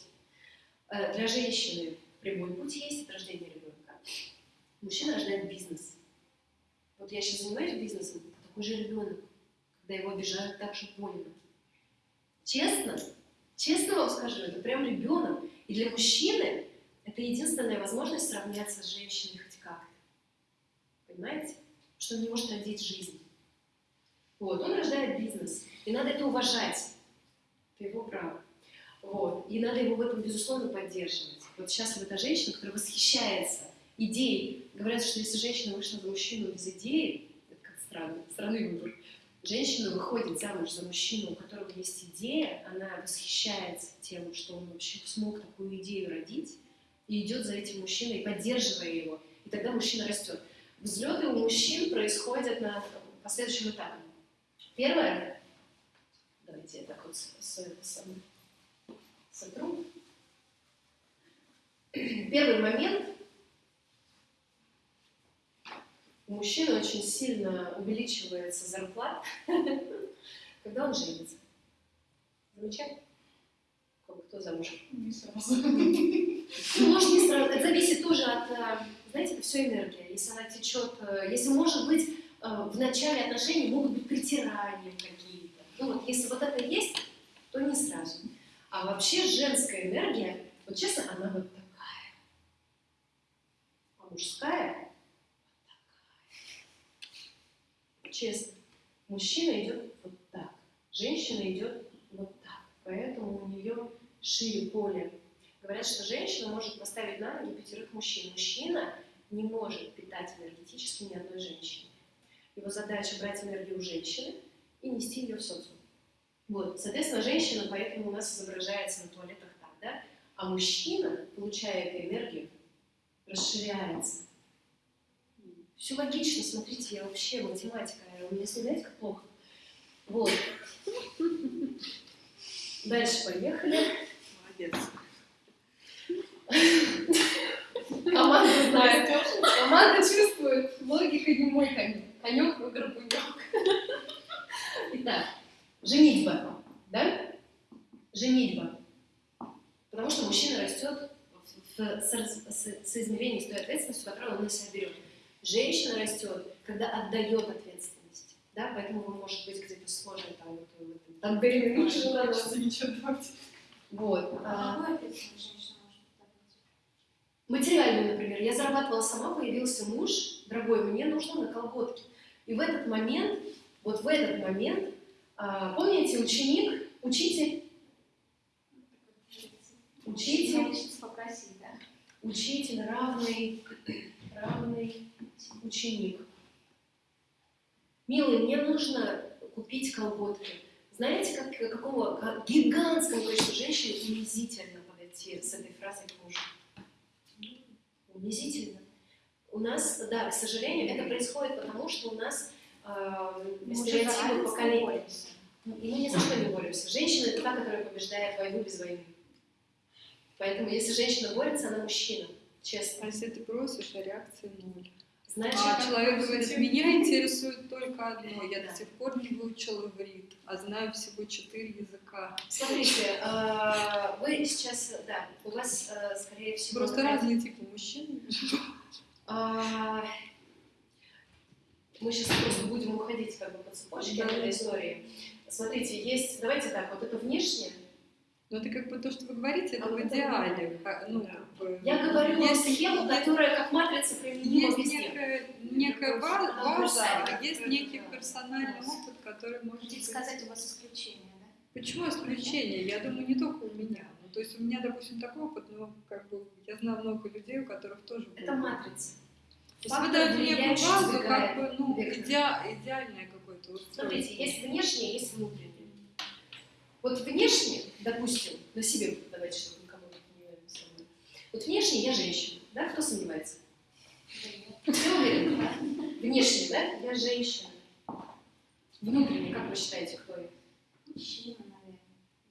Э, для женщины прямой путь есть от рождения ребенка. Мужчина рождает бизнес. Вот я сейчас занимаюсь бизнесом, такой же ребенок, когда его обижают так же больно. Честно, честно вам скажу, это прям ребенок. И для мужчины это единственная возможность сравняться с женщиной хоть как-то. Понимаете? Что он не может родить жизнь. Вот, он рождает бизнес. И надо это уважать. Это его право. Вот. И надо его в этом, безусловно, поддерживать. Вот сейчас вот эта женщина, которая восхищается идеей. Говорят, что если женщина вышла за мужчину без идеи, это как странно, странный выбор. Женщина выходит замуж за мужчину, у которого есть идея, она восхищается тем, что он вообще смог такую идею родить, и идет за этим мужчиной, поддерживая его. И тогда мужчина растет. Взлеты у мужчин происходят на последующем этапе. Первое, давайте я так вот сотру. Первый момент у мужчины очень сильно увеличивается зарплата, когда он женится. Замечательно? Кто замуж? Не сразу. Ну, может, не сразу. Это зависит тоже от, э, знаете, это все энергия. Если она течет, э, если, может быть, э, в начале отношений могут быть притирания какие-то. Ну вот, если вот это есть, то не сразу. А вообще женская энергия, вот честно, она вот такая. А мужская честно, мужчина идет вот так, женщина идет вот так, поэтому у нее шире поле. Говорят, что женщина может поставить на ноги пятерых мужчин. Мужчина не может питать энергетически ни одной женщины. Его задача брать энергию у женщины и нести ее в социум. Вот, соответственно, женщина поэтому у нас изображается на туалетах так, да? А мужчина, получая эту энергию, расширяется. Все логично, смотрите, я вообще математика, у меня знаете, как плохо. Вот. Дальше поехали. Молодец. Команда знает. Команда чувствует. Логика не мой конек. Конек в горбунек. Итак, женитьба. Да? Женитьба. Потому что мужчина растет в со- со- соизмерении с той ответственностью, которую он на себя берет. Женщина растет, когда отдает ответственность. Да? Поэтому вы, может быть, где-то сложно там, вот, в этом тандеме муж и жена. Хочется ничего давать. Вот. А а? Материальную, например. Я зарабатывала сама, появился муж, дорогой, мне нужно на колготки. И в этот момент, вот в этот момент, а, помните, ученик, учитель, Учитель. Учитель равный, равный ученик. Милый, мне нужно купить колготки. Знаете, как, какого как гигантского количества женщин унизительно подойти с этой фразой к мужу? Унизительно. У нас, да, к сожалению, это происходит потому, что у нас э, стереотипы поколения. боремся. И мы ни за что не боремся. Женщина это та, которая побеждает войну без войны. Поэтому если женщина борется, она мужчина. Честно. А если ты просишь, а реакции ноль. Значит, А человек говорит, меня интересует только одно. Я Да. до сих пор не выучил иврит, а знаю всего четыре языка. смотрите, э, вы сейчас, да, у вас, э, скорее всего, Просто разные типы мужчин. А, Мы сейчас просто будем уходить как бы по цепочке Да. этой истории. Смотрите, есть, давайте так, вот это внешнее. Но это как бы то, что вы говорите, это А в это идеале. А, Ну, Да. как бы, Я говорю есть, схему, которая как матрица применима есть везде. некая, некая база, универсальна. а есть некий персональный опыт, который может Хотите быть- сказать, у вас исключение, да? Почему исключение? Я думаю, не только у меня. Ну, то есть у меня, допустим, такой опыт, но как бы я знаю много людей, у которых тоже Это был. матрица. То есть вы даете некую базу, как бы, ну, идеа- идеальное какое-то устройство. Смотрите, есть внешнее, есть внутреннее. Вот внешне, допустим, на себе, давайте, чтобы никому не самое. Вот внешне я женщина, да? Кто сомневается? Все уверены? Внешне, да? Я женщина. Внутренне, как вы считаете, кто я? Мужчина, наверное.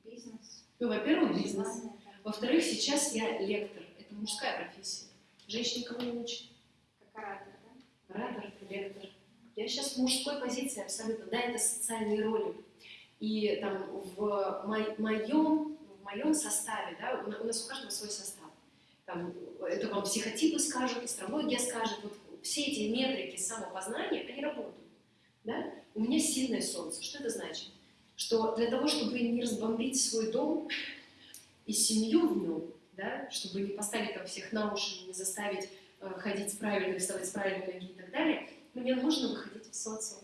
Бизнес. Ну, во-первых, бизнес. Да. Во-вторых, сейчас я лектор. Это мужская профессия. Женщина никого не учит. Как оратор, да? Оратор, лектор. Я сейчас в мужской позиции абсолютно. Да, это социальные роли. И там в мо- моем, в моем составе, да, у на- у нас у каждого свой состав. Там, это вам психотипы скажут, астрология скажет. Вот все эти метрики самопознания, они работают. Да? У меня сильное солнце. Что это значит? Что для того, чтобы не разбомбить свой дом и семью в нем, да, чтобы не поставить там всех на уши, не заставить э, ходить с правильной, вставать с правильной ноги и так далее, мне нужно выходить в социум.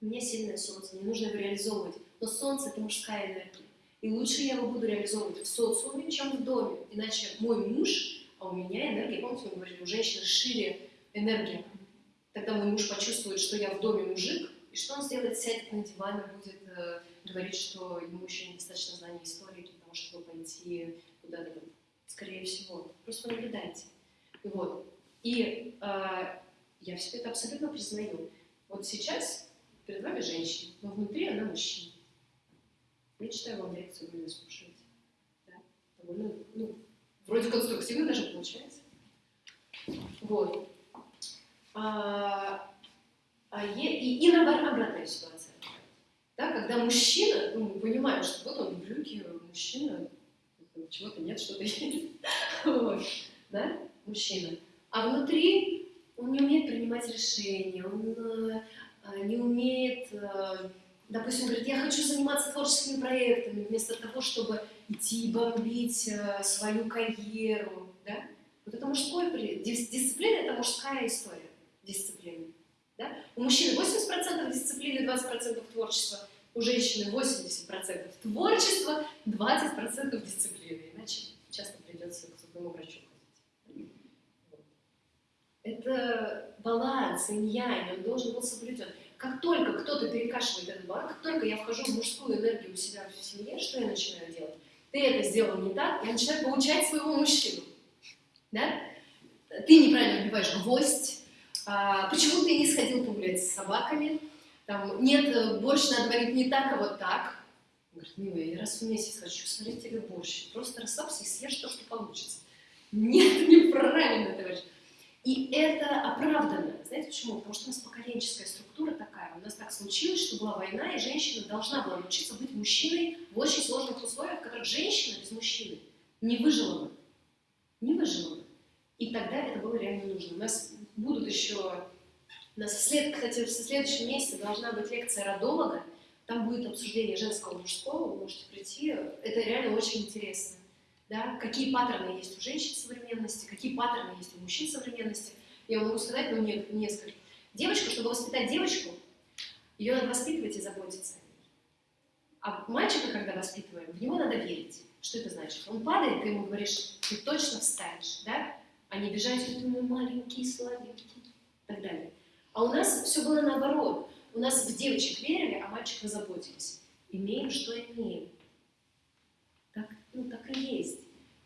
Меня сильное солнце, мне нужно его реализовывать. Но солнце — это мужская энергия. И лучше я его буду реализовывать в социуме, чем в доме. Иначе мой муж, а у меня энергия, помните, мы говорили, у женщины шире энергия. Тогда мой муж почувствует, что я в доме мужик, и что он сделает? Сядет на диван и будет э, говорить, что ему еще недостаточно знаний истории для того, чтобы пойти куда-то. Скорее всего. Просто наблюдайте. И вот. И э, я все это абсолютно признаю. Вот сейчас перед вами женщина, но внутри она мужчина. Я читаю вам лекцию, вы ее слушаете. Да? Довольно, ну, вроде конструктивно даже получается. Вот. А, а е- и, и наоборот, обратная ситуация. Да, когда мужчина, ну, мы понимаем, что вот он брюки, мужчина, чего-то нет, что-то есть. Вот. Да? Мужчина. А внутри он не умеет принимать решения, он э, не умеет, э, допустим, говорит, я хочу заниматься творческими проектами, вместо того, чтобы идти бомбить э, свою карьеру. Да? Вот это мужской дисциплина это мужская история дисциплины. Да? У мужчины 80% дисциплины, 20% творчества, у женщины 80% творчества, 20% дисциплины. Иначе часто придется к зубному врачу. Это баланс, инь-янь, он должен быть соблюден. как только кто-то перекашивает этот баланс, как только я вхожу в мужскую энергию у себя в семье, что я начинаю делать? Ты это сделал не так, я начинаю получать своего мужчину. Да? Ты неправильно вбиваешь гвоздь, а, почему ты не сходил погулять с собаками, там, нет, борщ надо варить не так, а вот так. Он говорит, милая, я раз в месяц хочу сварить тебе борщ, просто расслабься и съешь то, что получится. Нет, неправильно, товарищ. И это оправдано. Знаете почему? Потому что у нас поколенческая структура такая. У нас так случилось, что была война, и женщина должна была научиться быть мужчиной в очень сложных условиях, в которых женщина без мужчины не выжила бы. Не выжила бы. И тогда это было реально нужно. У нас будут еще... У нас, след, кстати, в следующем месяце должна быть лекция родолога. Там будет обсуждение женского и мужского. Вы можете прийти. Это реально очень интересно да, какие паттерны есть у женщин современности, какие паттерны есть у мужчин современности. Я могу сказать, ну, не, несколько. Девочку, чтобы воспитать девочку, ее надо воспитывать и заботиться о ней. А мальчика, когда воспитываем, в него надо верить. Что это значит? Он падает, ты ему говоришь, ты точно встанешь, да? А не бежать, ты мой маленький, сладенький, и так далее. А у нас все было наоборот. У нас в девочек верили, а мальчика заботились. Имеем, что имеем. Ну, так и есть.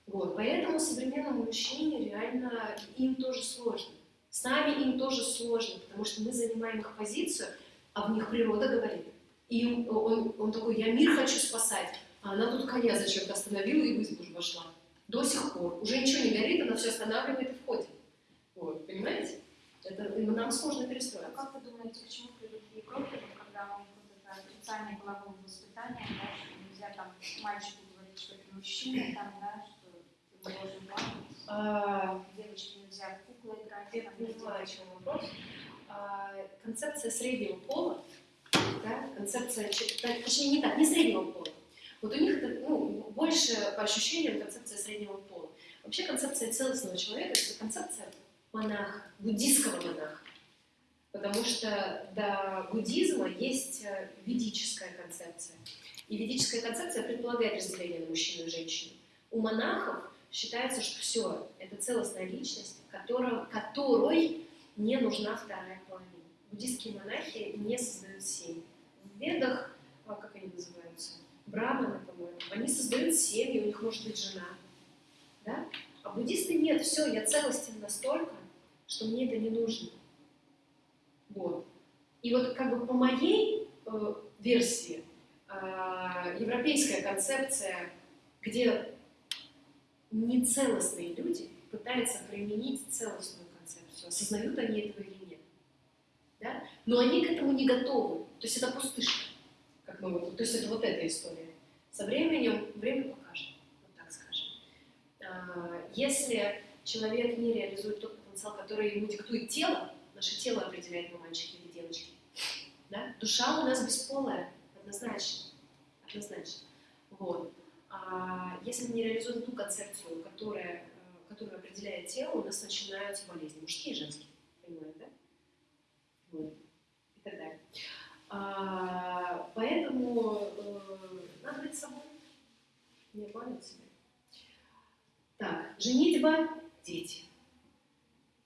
Вот. Поэтому современному мужчине реально им тоже сложно. С нами им тоже сложно, потому что мы занимаем их позицию, а в них природа говорит. И он, он такой, я мир хочу спасать, а она тут коня зачем-то остановила и в избу вошла. До сих пор. Уже ничего не горит, она все останавливает и входит. Вот, понимаете? Это нам сложно перестроиться. А как вы думаете, почему при Европе, когда у них вот это отрицание полового воспитания, да, нельзя там мальчику мужчина там, да, что ты должен плакать, А, девочке нельзя в куклы играть. Я поняла, о чем вопрос. А, концепция среднего пола, да, концепция, точнее не так, не среднего пола. Вот у них это, ну, больше по ощущениям концепция среднего пола. Вообще концепция целостного человека – это концепция монаха, буддийского монаха. Потому что до буддизма есть э, ведическая концепция. И ведическая концепция предполагает разделение на мужчину и женщину. У монахов считается, что все, это целостная личность, которая, которой не нужна вторая половина. Буддистские монахи не создают семьи. В ведах, а как они называются, браманы, по-моему, они создают семьи, у них может быть жена. Да? А буддисты нет, все, я целостен настолько, что мне это не нужно. Вот. И вот как бы по моей э, версии, европейская концепция, где нецелостные люди пытаются применить целостную концепцию, осознают они этого или нет. Да? Но они к этому не готовы. То есть это пустышка. Как мы, вот- то есть это вот эта история. Со временем время покажет, вот так скажем. А, Если человек не реализует тот потенциал, который ему диктует тело, наше тело определяет, мы мальчики или девочки, да? душа у нас бесполая, однозначно. Однозначно. Вот. А если мы не реализуем ту концепцию, которая, э, которую определяет тело, у нас начинаются болезни, мужские и женские. Понимаете, да? Вот. И так далее. А, поэтому э, надо быть собой, не обманывать себя. Так, женитьба, дети.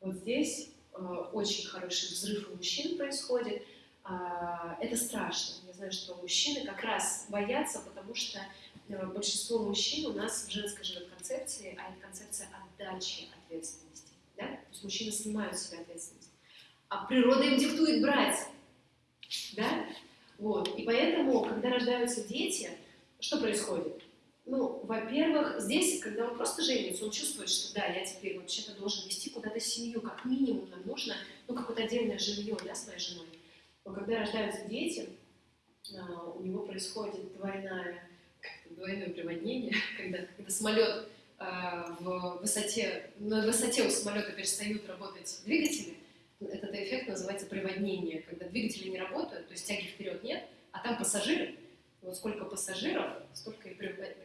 Вот здесь э, очень хороший взрыв у мужчин происходит. А, это страшно. Знаю, что мужчины как раз боятся, потому что э, большинство мужчин у нас в женской живет концепции, а это концепция отдачи ответственности. Да? То есть мужчины снимают с себя ответственность. А природа им диктует брать. Да? Вот. И поэтому, когда рождаются дети, что происходит? Ну, во-первых, здесь, когда он просто женится, он чувствует, что да, я теперь вообще-то должен вести куда-то семью, как минимум нам нужно, ну, какое-то отдельное жилье, да, с моей женой. Но когда рождаются дети, у него происходит как-то двойное приводнение, когда, когда самолет а, в высоте, на высоте у самолета перестают работать двигатели, этот эффект называется приводнение, когда двигатели не работают, то есть тяги вперед нет, а там пассажиры, вот сколько пассажиров, столько и,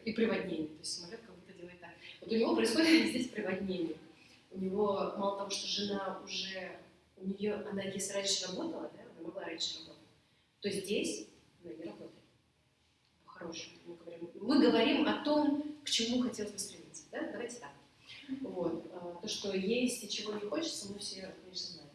и приводнений. То есть самолет как будто делает так. Вот у него происходит здесь приводнение. У него мало того, что жена уже, у нее, она если раньше работала, да, она могла раньше работать, то здесь она не работает. По-хорошему мы говорим. Мы говорим о том, к чему хотелось бы стремиться. Да? Давайте так. Вот. А, То, что есть и чего не хочется, мы все, конечно, знаем.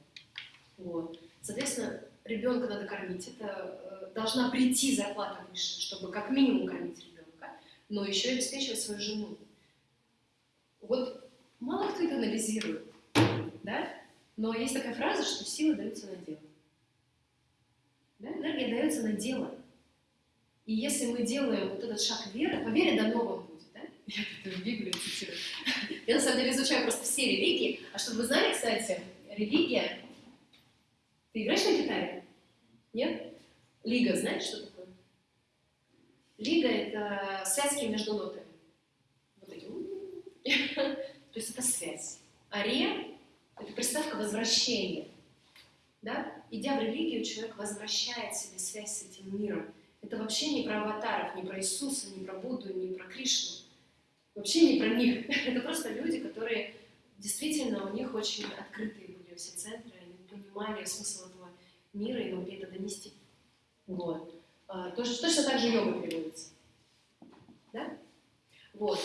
Вот. Соответственно, ребенка надо кормить, это э, должна прийти зарплата выше, чтобы как минимум кормить ребенка, но еще и обеспечивать свою жену. Вот мало кто это анализирует, да? Но есть такая фраза, что сила дается на дело. Да? Энергия дается на дело. И если мы делаем вот этот шаг веры, по вере до нового будет, да? Я тут Библию цитирую. Я на самом деле изучаю просто все религии. А чтобы вы знали, кстати, религия... Ты играешь на гитаре? Нет? Лига, знаешь, что такое? Лига — это связки между нотами. Вот эти. То есть это связь. Аре — это приставка возвращения. Да? Идя в религию, человек возвращает себе связь с этим миром. Это вообще не про аватаров, не про Иисуса, не про Будду, не про Кришну. Вообще не про них. Это просто люди, которые действительно у них очень открытые были все центры, они понимали смысл этого мира и могли это донести. Вот. А, тоже, точно так же йога переводится. Да? Вот.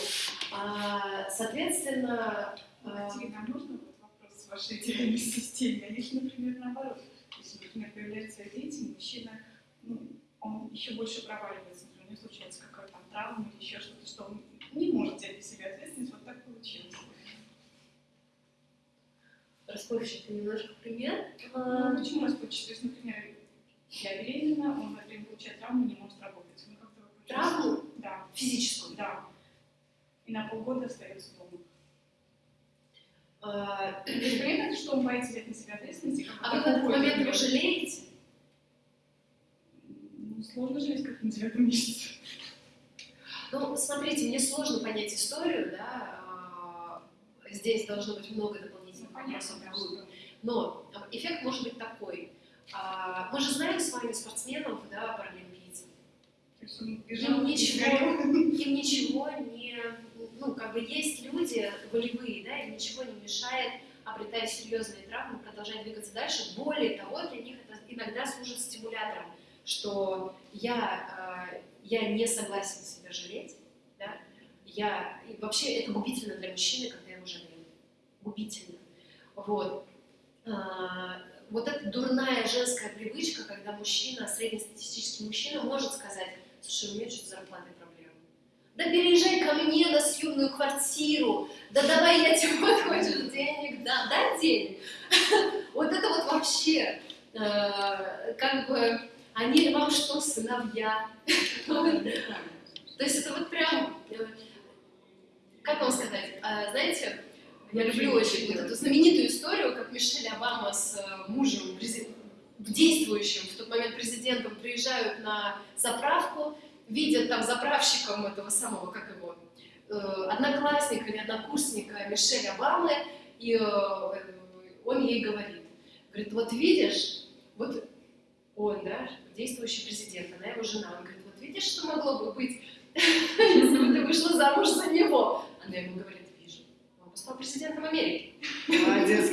А, соответственно... А... Екатерина, а можно вот вопрос с вашей идеальной системе? А если, например, наоборот, если, например, появляются дети, мужчина, ну, он еще больше проваливается, у него случается какая-то там травма или еще что-то, что он не может взять на себя ответственность, вот так получилось. Расплывчатый немножко пример. Ну, почему расплывчатый? То есть, например, я беременна, он, например, получает травму, не может работать. Ну, как травму? Да. Физическую? Да. И на полгода остается дома. А, есть, понятно, что он боится взять на себя ответственность. А вы в этот момент его жалеете? Сложно жалеть, как на девятом месяце. Ну, смотрите, мне сложно понять историю, да, а, здесь должно быть много дополнительных ну, вопросов. Но эффект может быть такой. А, мы же знаем с вами спортсменов, да, паралимпийцев. Им ничего, им ничего не... Ну, как бы есть люди волевые, да, им ничего не мешает, обретая серьезные травмы, продолжать двигаться дальше. Более того, для них это иногда служит стимулятором, что я, э, я не согласен себя жалеть, да, я... И вообще это губительно для мужчины, когда его жалеют. Губительно. Вот. А, вот эта дурная женская привычка, когда мужчина, среднестатистический мужчина, может сказать, слушай, у меня что-то зарплатной проблемы. Да переезжай ко мне на съемную квартиру, да давай я тебе вот хочешь денег, да, дай денег. Вот это вот вообще, э, как бы, они вам что, сыновья? То есть это вот прям, как вам сказать, а, знаете, я люблю очень вот эту знаменитую историю, как Мишель Обама с э, мужем, действующим в тот момент президентом, приезжают на заправку, видят там заправщиком этого самого, как его, э, одноклассника или однокурсника Мишель Обамы, и э, он ей говорит, говорит, вот видишь, вот он, да, действующий президент, она его жена, он говорит, вот видишь, что могло бы быть, если бы ты вышла замуж за него? Она ему говорит, стал президентом Америки. Молодец.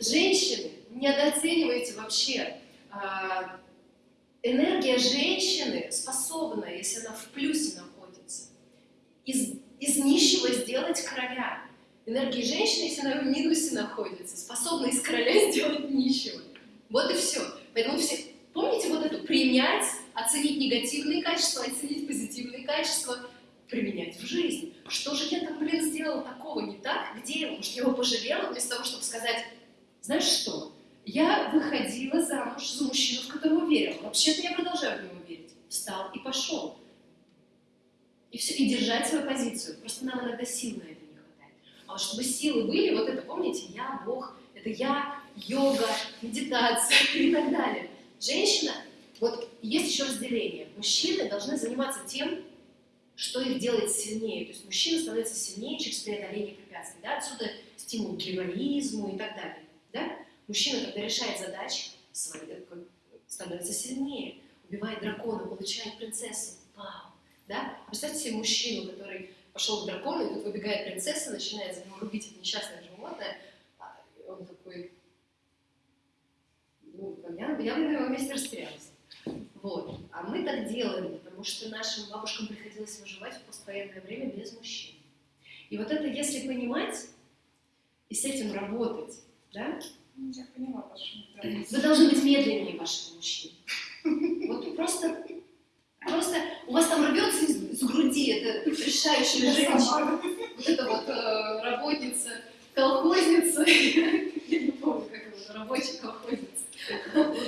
Женщины, недооценивайте вообще. А, энергия женщины способна, если она в плюсе находится, из, из нищего сделать короля. Энергия женщины, если она в минусе находится, способна из короля сделать нищего. Вот и все. Поэтому все, помните вот эту принять, оценить негативные качества, оценить позитивные качества, применять в жизнь. Что же я там, блин, сделала такого не так? Где Может, я его пожалела вместо того, чтобы сказать, знаешь что, я выходила замуж за мужчину, в которого верила. Вообще-то я продолжаю в него верить. Встал и пошел. И все, и держать свою позицию. Просто нам иногда сил на это не хватает. А чтобы силы были, вот это, помните, я, Бог, это я, йога, медитация и так далее. Женщина, вот есть еще разделение. Мужчины должны заниматься тем, что их делает сильнее. То есть мужчина становится сильнее через преодоление препятствий. Да? Отсюда стимул к героизму и так далее. Да? Мужчина, когда решает задачи, становится сильнее, убивает дракона, получает принцессу. Вау! Да? Представьте себе мужчину, который пошел к дракону, и тут выбегает принцесса, начинает за него рубить это несчастное животное. А он такой, ну, я, я бы на его месте растерялась. Вот. А мы так делаем, потому что нашим бабушкам приходилось выживать в поствоенное время без мужчин. И вот это, если понимать и с этим работать, да, Ну, Я поняла вашу. Вы должны быть медленнее вашего мужчины. Вот просто, просто у вас там рвется из, из груди эта решающая женщина. Вот эта вот э, работница, колхозница. Я не помню, как его, рабочая колхозница.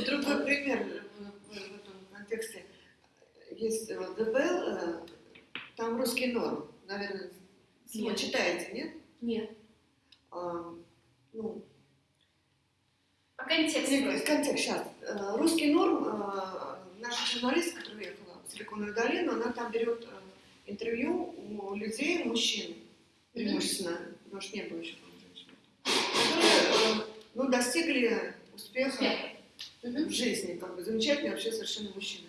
Другой пример в, в- этом контексте. Есть э, ДБЛ, э, там русский норм, наверное, вы читаете, нет? Нет. А, ну, А контекст контекст, сейчас. Э, Русский норм, э, наша журналистка, которая уехала в Силиконовую долину, она там берет э, интервью у людей, мужчин, преимущественно, потому что не было еще женщин, которые, э, ну, достигли успеха в жизни, как бы замечательные вообще совершенно мужчины.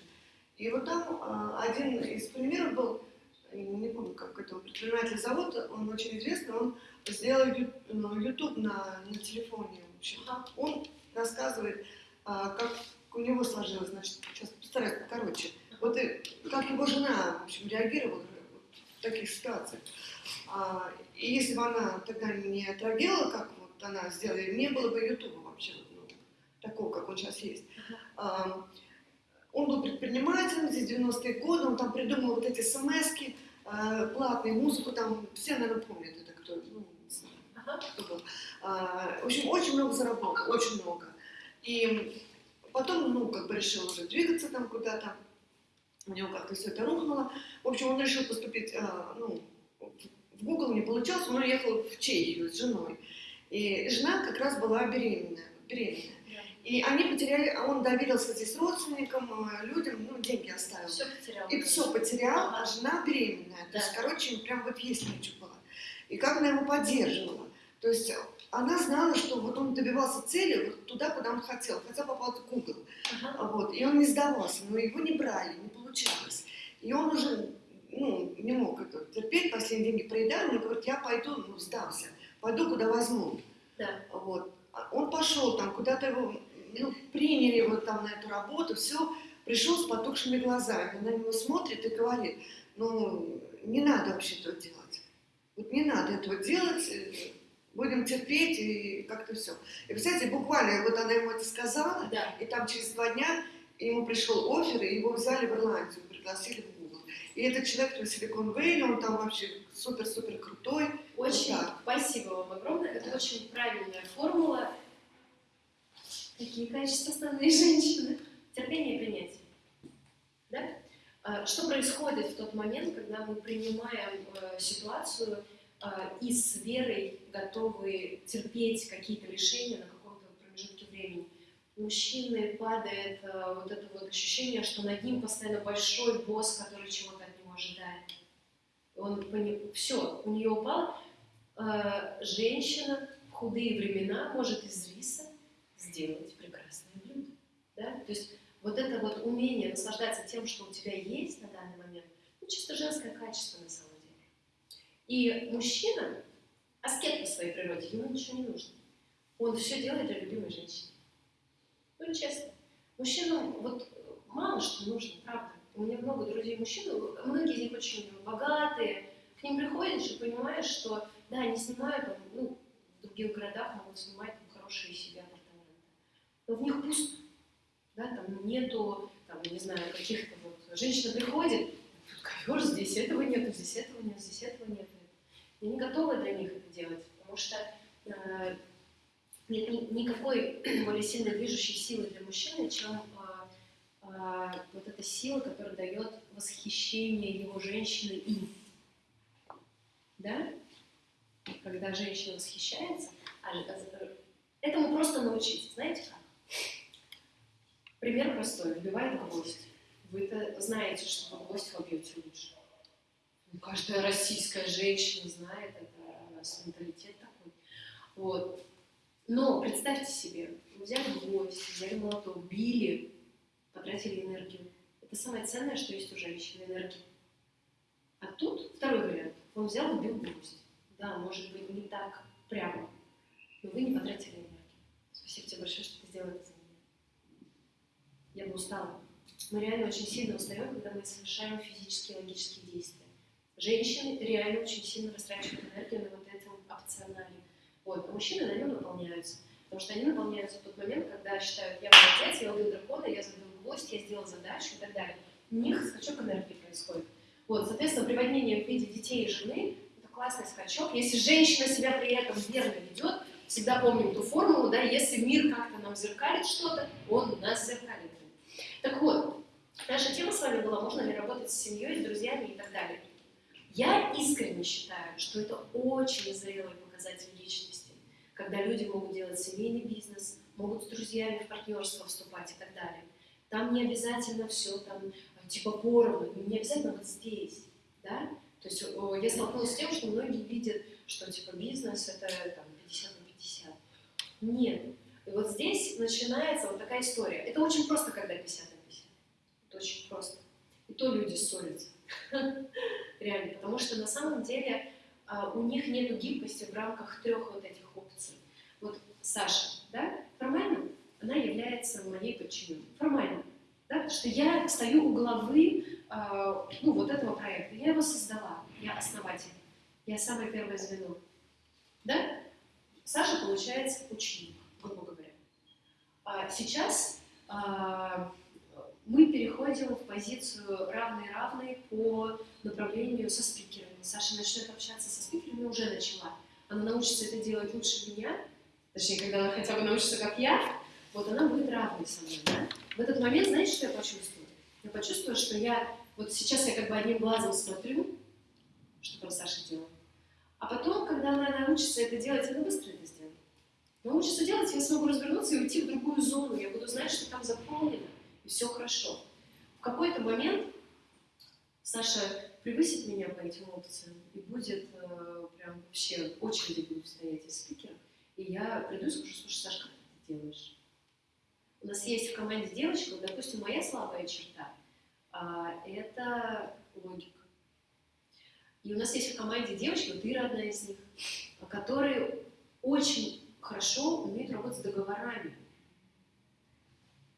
И вот там э, один из примеров был, не помню, как этого предпринимателя зовут, он очень известный, он сделал ю- ну, YouTube на, на телефоне. В общем. Он рассказывает, а, как у него сложилось, значит, сейчас постараюсь покороче. Вот и как его жена, в общем, реагировала в таких ситуациях. А, и если бы она тогда не отреагировала, как вот она сделала, не было бы Ютуба ну, такого, как он сейчас есть. Он был предпринимателем, здесь 90-е годы, он там придумал вот эти смс платные, музыку там, все, наверное, помнят это, кто, ну, не знаю, кто был. А, в общем, очень много заработал, очень много. И потом, ну, как бы решил уже двигаться там куда-то, у него как-то все это рухнуло. В общем, он решил поступить, а, ну, в Google не получалось, он уехал в Чехию с женой. И жена как раз была беременная, беременная. И они потеряли, а он доверился здесь родственникам, э, людям, ну, деньги оставил. Все потерял. И все потерял, а жена беременная. То Да. есть, короче, прям вот есть нечего было. И как она его поддерживала. То есть она знала, что вот он добивался цели вот туда, куда он хотел, хотя попал в Google. Ага. Вот. И он не сдавался, но его не брали, не получалось. И он уже ну, не мог это терпеть, последние деньги проедали, он говорит, я пойду, ну, сдался, пойду, куда возьму. Да. Вот. А Он пошел там, куда-то его ну, приняли его там на эту работу, все, пришел с потухшими глазами. Она на него смотрит и говорит, ну, не надо вообще этого делать. Вот не надо этого делать, будем терпеть и как-то все. И, представляете, буквально вот она ему это сказала, Да. и там через два дня ему пришел офер, и его взяли в Ирландию, пригласили в Google. И этот человек в Силикон Вэлли, он там вообще супер-супер крутой. Очень Вот так. спасибо вам огромное. Это очень правильная формула. Какие качества основные женщины? Терпение и принятие. Да? А, Что происходит в тот момент, когда мы принимаем э, ситуацию э, и с верой готовы терпеть какие-то решения на каком-то промежутке времени? У мужчины падает э, вот это вот ощущение, что над ним постоянно большой босс, который чего-то от него ожидает. Он все, у нее упал. Э, женщина в худые времена может из риса сделать прекрасное блюдо. Да? То есть вот это вот умение наслаждаться тем, что у тебя есть на данный момент, ну, чисто женское качество на самом деле. И мужчина, аскет по своей природе, ему ничего не нужно. Он все делает для любимой женщины. Ну, честно. Мужчинам вот мало что нужно, правда. У меня много друзей мужчин, многие из них очень богатые. К ним приходишь и понимаешь, что да, они снимают, ну, в других городах могут снимать там, хорошие апартаменты. Но в них пусто. Да, там нету, там, не знаю, каких-то вот... Женщина приходит, тут ковер, здесь этого нету, здесь этого нет, здесь этого нет. И не готовы для них это делать, потому что э, нет ни- никакой более сильной движущей силы для мужчины, чем а, а, вот эта сила, которая дает восхищение его женщины им. Да? Когда женщина восхищается, а а, этому просто научиться. Знаете как? Пример простой. Вбивает гвоздь. Вы-то знаете, что вы гвоздь вобьете лучше. Ну, каждая российская женщина знает это, у нас менталитет такой. Вот. Но представьте себе, вы взяли гвоздь, взяли молоток, били, потратили энергию. Это самое ценное, что есть у женщины, энергия. А тут второй вариант. Он взял и убил гвоздь. Да, может быть, не так прямо, но вы не потратили энергию. Спасибо тебе большое, что ты сделал это за меня. Я бы устала. Мы реально очень сильно устаем, когда мы совершаем физические и логические действия. Женщины реально очень сильно растрачивают энергию на вот этом опционале. Вот, а мужчины на нем наполняются. Потому что они наполняются в тот момент, когда считают, я молодец, я убил дракона, я забил гвоздь, я сделал задачу и так далее. У них скачок энергии происходит. Вот, соответственно, приводнение в виде детей и жены – это классный скачок. Если женщина себя при этом верно ведет, всегда помним ту формулу, да, если мир как-то нам зеркалит что-то, он нас зеркалит. Так вот, наша тема с вами была, можно ли работать с семьей, с друзьями и так далее. Я искренне считаю, что это очень зрелый показатель личности, когда люди могут делать семейный бизнес, могут с друзьями в партнерство вступать и так далее. Там не обязательно все там типа поровну, не обязательно вот здесь, да? То есть я столкнулась с тем, что многие видят, что типа бизнес это там 50 на 50. Нет. И вот здесь начинается вот такая история. Это очень просто, когда 50 на 50. Это очень просто. И то люди ссорятся. Реально. Потому что на самом деле а, у них нет гибкости в рамках трех вот этих опций. Вот Саша, да, формально она является моей подчиненной. Формально. Да, потому что я стою у главы э, ну, вот этого проекта. Я его создала, я основатель, я самое первое звено. Да? Саша, получается, ученик, грубо говоря. А сейчас а, мы переходим в позицию равный-равный по направлению со спикерами. Саша начнет общаться со спикерами, уже начала. Она научится это делать лучше меня, точнее, когда она хотя бы научится, как я, вот она будет равной со мной, да? В этот момент, знаете, что я почувствую? Я почувствую, что я, вот сейчас я как бы одним глазом смотрю, что там Саша делает, а потом, когда она научится это делать, она быстро это сделает. Научится делать, я смогу развернуться и уйти в другую зону, я буду знать, что там заполнено, и все хорошо. В какой-то момент Саша превысит меня по этим опциям и будет э, прям вообще очереди будет стоять из спикеров, и я приду и скажу, слушай, Сашка, как ты это делаешь? У нас есть в команде девочка, допустим, моя слабая черта а, – это логика. И у нас есть в команде девочки, вот Ира одна из них, которые очень хорошо умеют работать с договорами.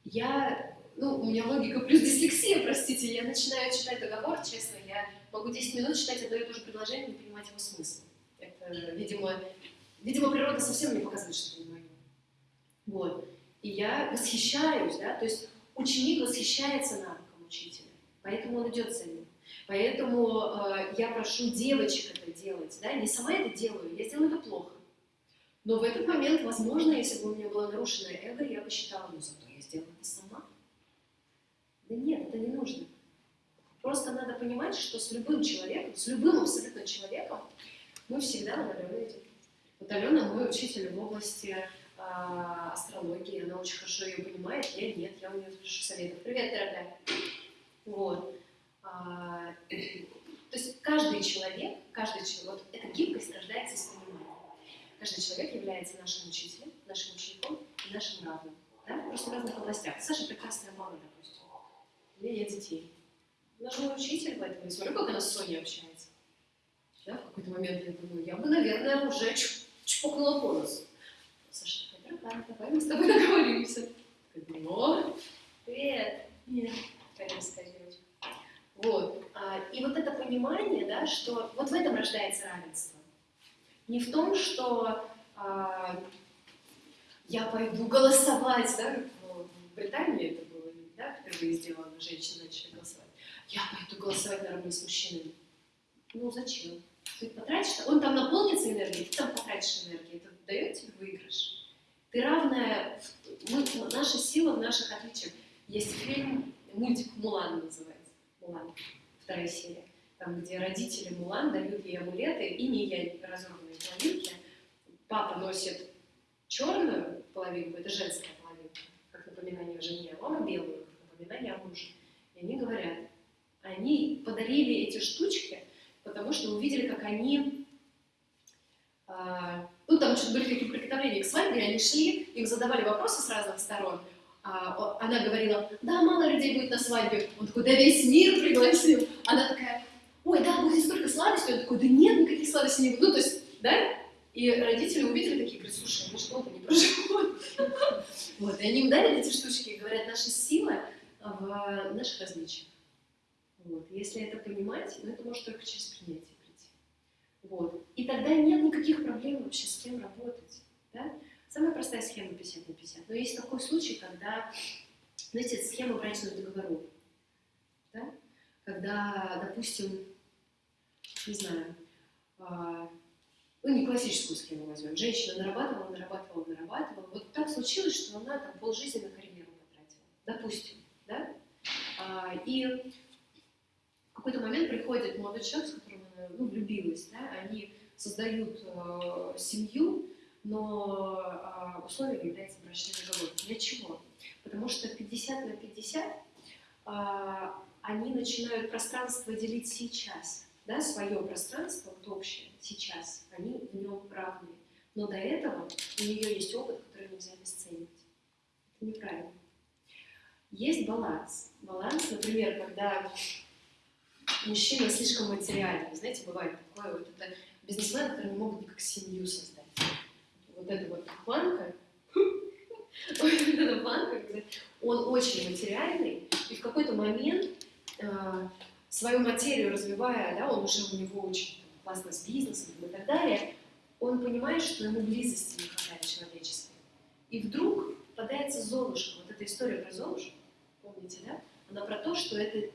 Я, ну, у меня логика плюс дислексия, простите, я начинаю читать договор, честно, я могу 10 минут читать одно и то же предложение, не понимать его смысл. Это, видимо, видимо, природа совсем не показывает, что это мое. Вот. И я восхищаюсь, да, то есть ученик восхищается навыком учителя, поэтому он идет за ним. Поэтому э, я прошу девочек это делать, да, не сама это делаю, я сделаю это плохо. Но в этот момент, возможно, если бы у меня было нарушено эго, я бы считала, ну зато я сделала это сама. Да нет, это не нужно. Просто надо понимать, что с любым человеком, с любым абсолютно человеком, мы всегда на Алене. Вот Алена мой учитель в области а, астрологии, она очень хорошо ее понимает, я нет, я у нее спрашиваю советов. Привет, дорогая. Вот. То есть каждый человек, каждый человек, вот эта гибкость рождается из понимания. Каждый человек является нашим учителем, нашим учеником и нашим равным. Да? Просто в разных областях. Саша прекрасная мама, допустим. У меня нет детей. Же мой учитель, поэтому я смотрю, как она с Соней общается. Да? В какой-то момент я думаю, я бы, наверное, уже чпокнула по. Саша такая, дорогая, давай мы с тобой договоримся. Ну, привет. Нет. Каримская девочка. Вот. А, и вот это понимание, да, что вот в этом рождается равенство. Не в том, что а, я пойду голосовать, да, в Британии это было, да, впервые сделано, женщины начали голосовать. Я пойду голосовать наравне с мужчинами. Ну зачем? Ты потратишь, он там наполнится энергией, ты там потратишь энергию, это дает тебе выигрыш. Ты равная, мы, наша сила в наших отличиях. Есть фильм, мультик «Мулан» называется, «Мулан», вторая серия, там, где родители Мулан дают ей амулеты и не ей разорванные половинки. Папа носит черную половинку, это женская половинка, как напоминание о жене, а мама белую, как напоминание о муже. И они говорят, они подарили эти штучки, потому что увидели, как они а, ну, там что-то были какие-то приготовления к свадьбе, они шли, им задавали вопросы с разных сторон. А, она говорила, да, мало людей будет на свадьбе. Он такой, да весь мир пригласил. Она такая, ой, да, будет столько сладостей. Он такой, да нет, никаких сладостей не будет. Ну, то есть, да? И родители увидели такие, говорят, слушай, они что-то не проживут. Вот, и они им эти штучки и говорят, наша сила в наших различиях. Вот. Если это понимать, ну, это может только через принятие прийти. Вот. И тогда нет никаких проблем вообще с кем работать. Да? Самая простая схема 50 на 50. Но есть такой случай, когда, знаете, это схема брачных договоров. Да? Когда, допустим, не знаю, а, ну не классическую схему возьмем. Женщина нарабатывала, нарабатывала, нарабатывала. Вот так случилось, что она там полжизни на карьеру потратила. Допустим, да? А, И в какой-то момент приходит молодой человек, с которым она ну, влюбилась, да, они создают э, семью, но э, условием является брачный договор. Для чего? Потому что 50 на 50 э, они начинают пространство делить сейчас, да, свое пространство, вот общее, сейчас, они в нем равны. Но до этого у нее есть опыт, который нельзя обесценивать. Это неправильно. Есть баланс. Баланс, например, когда мужчина слишком материальный. Знаете, бывает такое, вот это бизнесмены, которые не могут никак семью создать. Вот эта вот планка, вот эта планка, он очень материальный, и в какой-то момент э, свою материю развивая, да, он уже у него очень классно с бизнесом и так далее, он понимает, что ему близости не хватает человеческой. И вдруг попадается Золушка. Вот эта история про Золушку, помните, да? Она про то, что это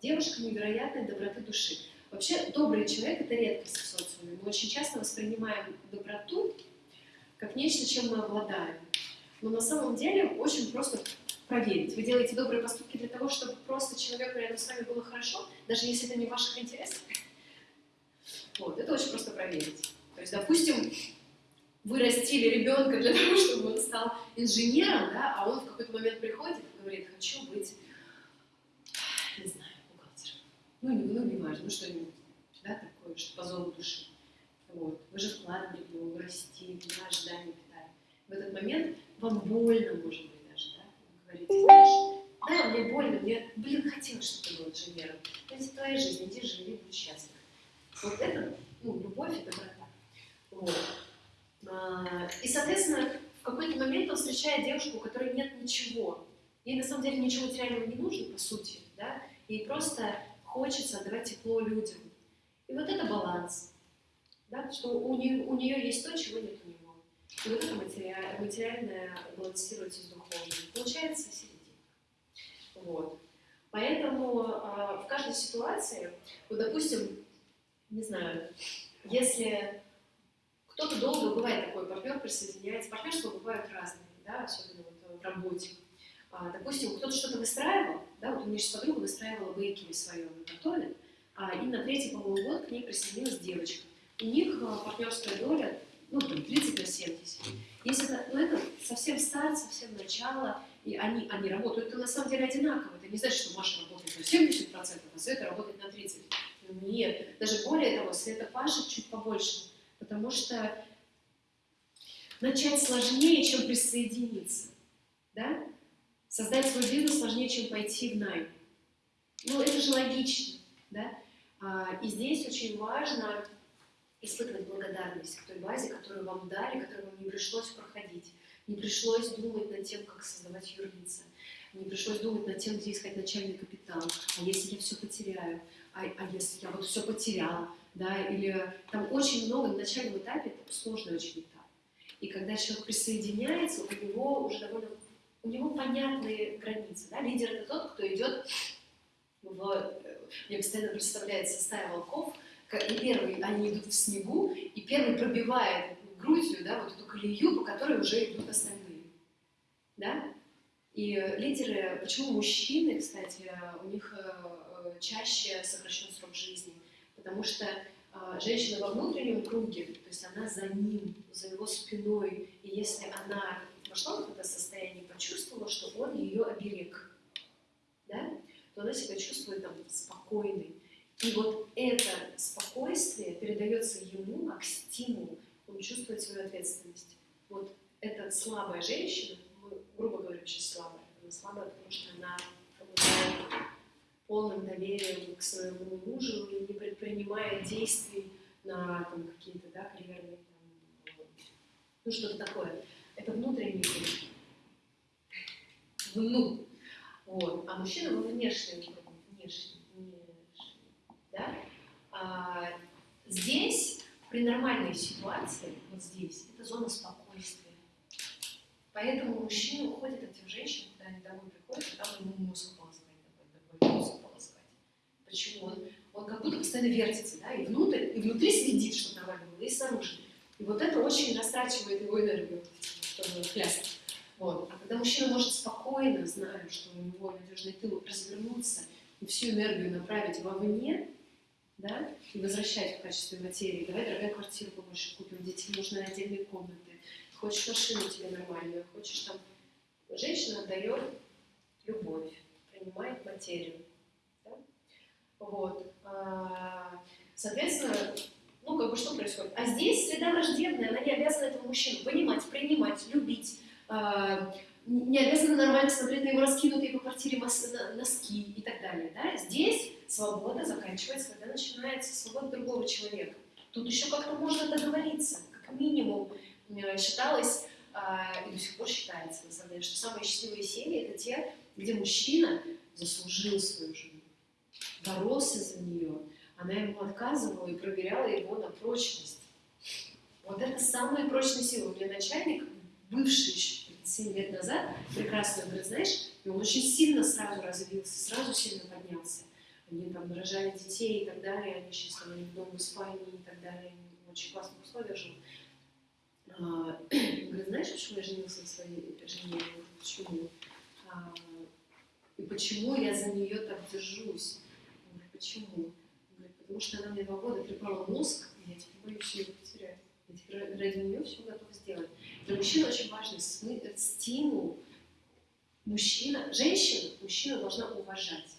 девушка невероятной доброты души. Вообще, добрый человек – это редкость в социуме. Мы очень часто воспринимаем доброту как нечто, чем мы обладаем. Но на самом деле очень просто проверить. Вы делаете добрые поступки для того, чтобы просто человеку рядом с вами было хорошо, даже если это не в ваших интересах. Вот, это очень просто проверить. То есть, допустим, вы растили ребенка для того, чтобы он стал инженером, да, а он в какой-то момент приходит и говорит, хочу быть, не знаю, бухгалтером. Ну, не, ну, не важно, ну что-нибудь, да, такое, что по зову души. Вот. Вы же вкладывали в него, растили, да, ожидания питали. В этот момент вам больно, может быть, даже, да, вы говорите, знаешь, да, мне больно, мне, блин, хотелось, чтобы ты был инженером. Это твоя жизнь, иди живи, будь счастлив. Вот это, ну, любовь и доброта. Вот. А, И, соответственно, в какой-то момент он встречает девушку, у которой нет ничего. Ей на самом деле ничего материального не нужно, по сути, да? Ей просто хочется отдавать тепло людям. И вот это баланс, да? что у нее, у нее есть то, чего нет у него. И вот это материальное, материальное балансируется с духовным. Получается серединка. Вот. Поэтому э, в каждой ситуации, вот, допустим, не знаю, если кто-то долго бывает такой партнер, присоединяется. Партнерства бывают разные, да, особенно вот в работе. А, допустим, кто-то что-то выстраивал, да, вот у меня сейчас подруга выстраивала бейкери свое, она готовит, а, и на третий, по-моему, год к ней присоединилась девочка. У них а, партнерская доля, ну, там, 30 на 70. Если это, ну, это совсем старт, совсем начало, и они, они работают, это на самом деле одинаково. Это не значит, что Маша работает на 70%, а Света работает на 30%. Ну, нет, даже более того, Света пашет чуть побольше, потому что начать сложнее, чем присоединиться. Да? Создать свой бизнес сложнее, чем пойти в найм. Ну, это же логично. Да? А, и здесь очень важно испытывать благодарность к той базе, которую вам дали, которую вам не пришлось проходить. Не пришлось думать над тем, как создавать юрлица. Не пришлось думать над тем, где искать начальный капитал. А если я все потеряю? А, а если я вот все потеряла? Да? Или там очень много на начальном этапе, это сложный очень этап. И когда человек присоединяется, у него уже довольно у него понятные границы. Да? Лидер это тот, кто идет в... Мне постоянно представляется стая волков, и первый они идут в снегу, и первый пробивает грудью да, вот эту колею, по которой уже идут остальные. Да? И лидеры, почему мужчины, кстати, у них чаще сокращен срок жизни? Потому что женщина во внутреннем круге, то есть она за ним, за его спиной, и если она вошла в это состояние, почувствовала, что он ее оберег, да, то она себя чувствует там спокойной. И вот это спокойствие передается ему как стимул, он чувствует свою ответственность. Вот эта слабая женщина, мы, грубо говоря, сейчас слабая, она слабая, потому что она полным доверием к своему мужу и не предпринимает действий на какие-то да, карьерные, там, ну что-то такое. Это внутренний круг. Вну. Вот. А мужчина кругу. Внешний. внешний. А, здесь, при нормальной ситуации, вот здесь, это зона спокойствия. Поэтому мужчины уходят от тех женщин, когда они домой приходят, а там ему мозг полоскать, такой, такой мозг полоскать. Почему? Он, он как будто постоянно вертится, да, и внутрь, и внутри следит, чтобы нормально было, и снаружи. И вот это очень растрачивает его энергию, чтобы хляст. Вот. А когда мужчина может спокойно, зная, что у него надежный тыл, развернуться и всю энергию направить вовне, да, и возвращать в качестве материи. Давай, дорогая, квартиру побольше купим, детям нужны отдельные комнаты. Хочешь машину тебе нормальную, хочешь там... Женщина отдает любовь, принимает материю. Да? Вот. А, Соответственно, ну, как бы что происходит? А здесь среда враждебная, она не обязана этого мужчину понимать, принимать, любить, а, не обязана нормально смотреть на его раскинутые по квартире носки и так далее. Да? Здесь свобода заканчивается, когда начинается свобода другого человека. Тут еще как-то можно договориться, как минимум считалось а, и до сих пор считается, на самом деле, что самые счастливые семьи это те, где мужчина заслужил свою жену, боролся за нее, она ему отказывала и проверяла его на прочность. Вот это самые прочные силы. У меня начальник, бывший еще 7 лет назад, прекрасно говорит, знаешь, и он очень сильно сразу развился, сразу сильно поднялся. Они там рожали детей и так далее, они сейчас там в доме в Испании и так далее, в очень классных условиях живут. А, Говорит, знаешь, почему я женился на своей жене? Почему? А, И почему я за нее так держусь? Говорит, почему? Говорит, потому что она мне два года трепала мозг, и я теперь боюсь ее потерять. Я теперь ради нее все готов сделать. Для мужчин очень важный смы- стимул. Мужчина, женщина, мужчина должна уважать.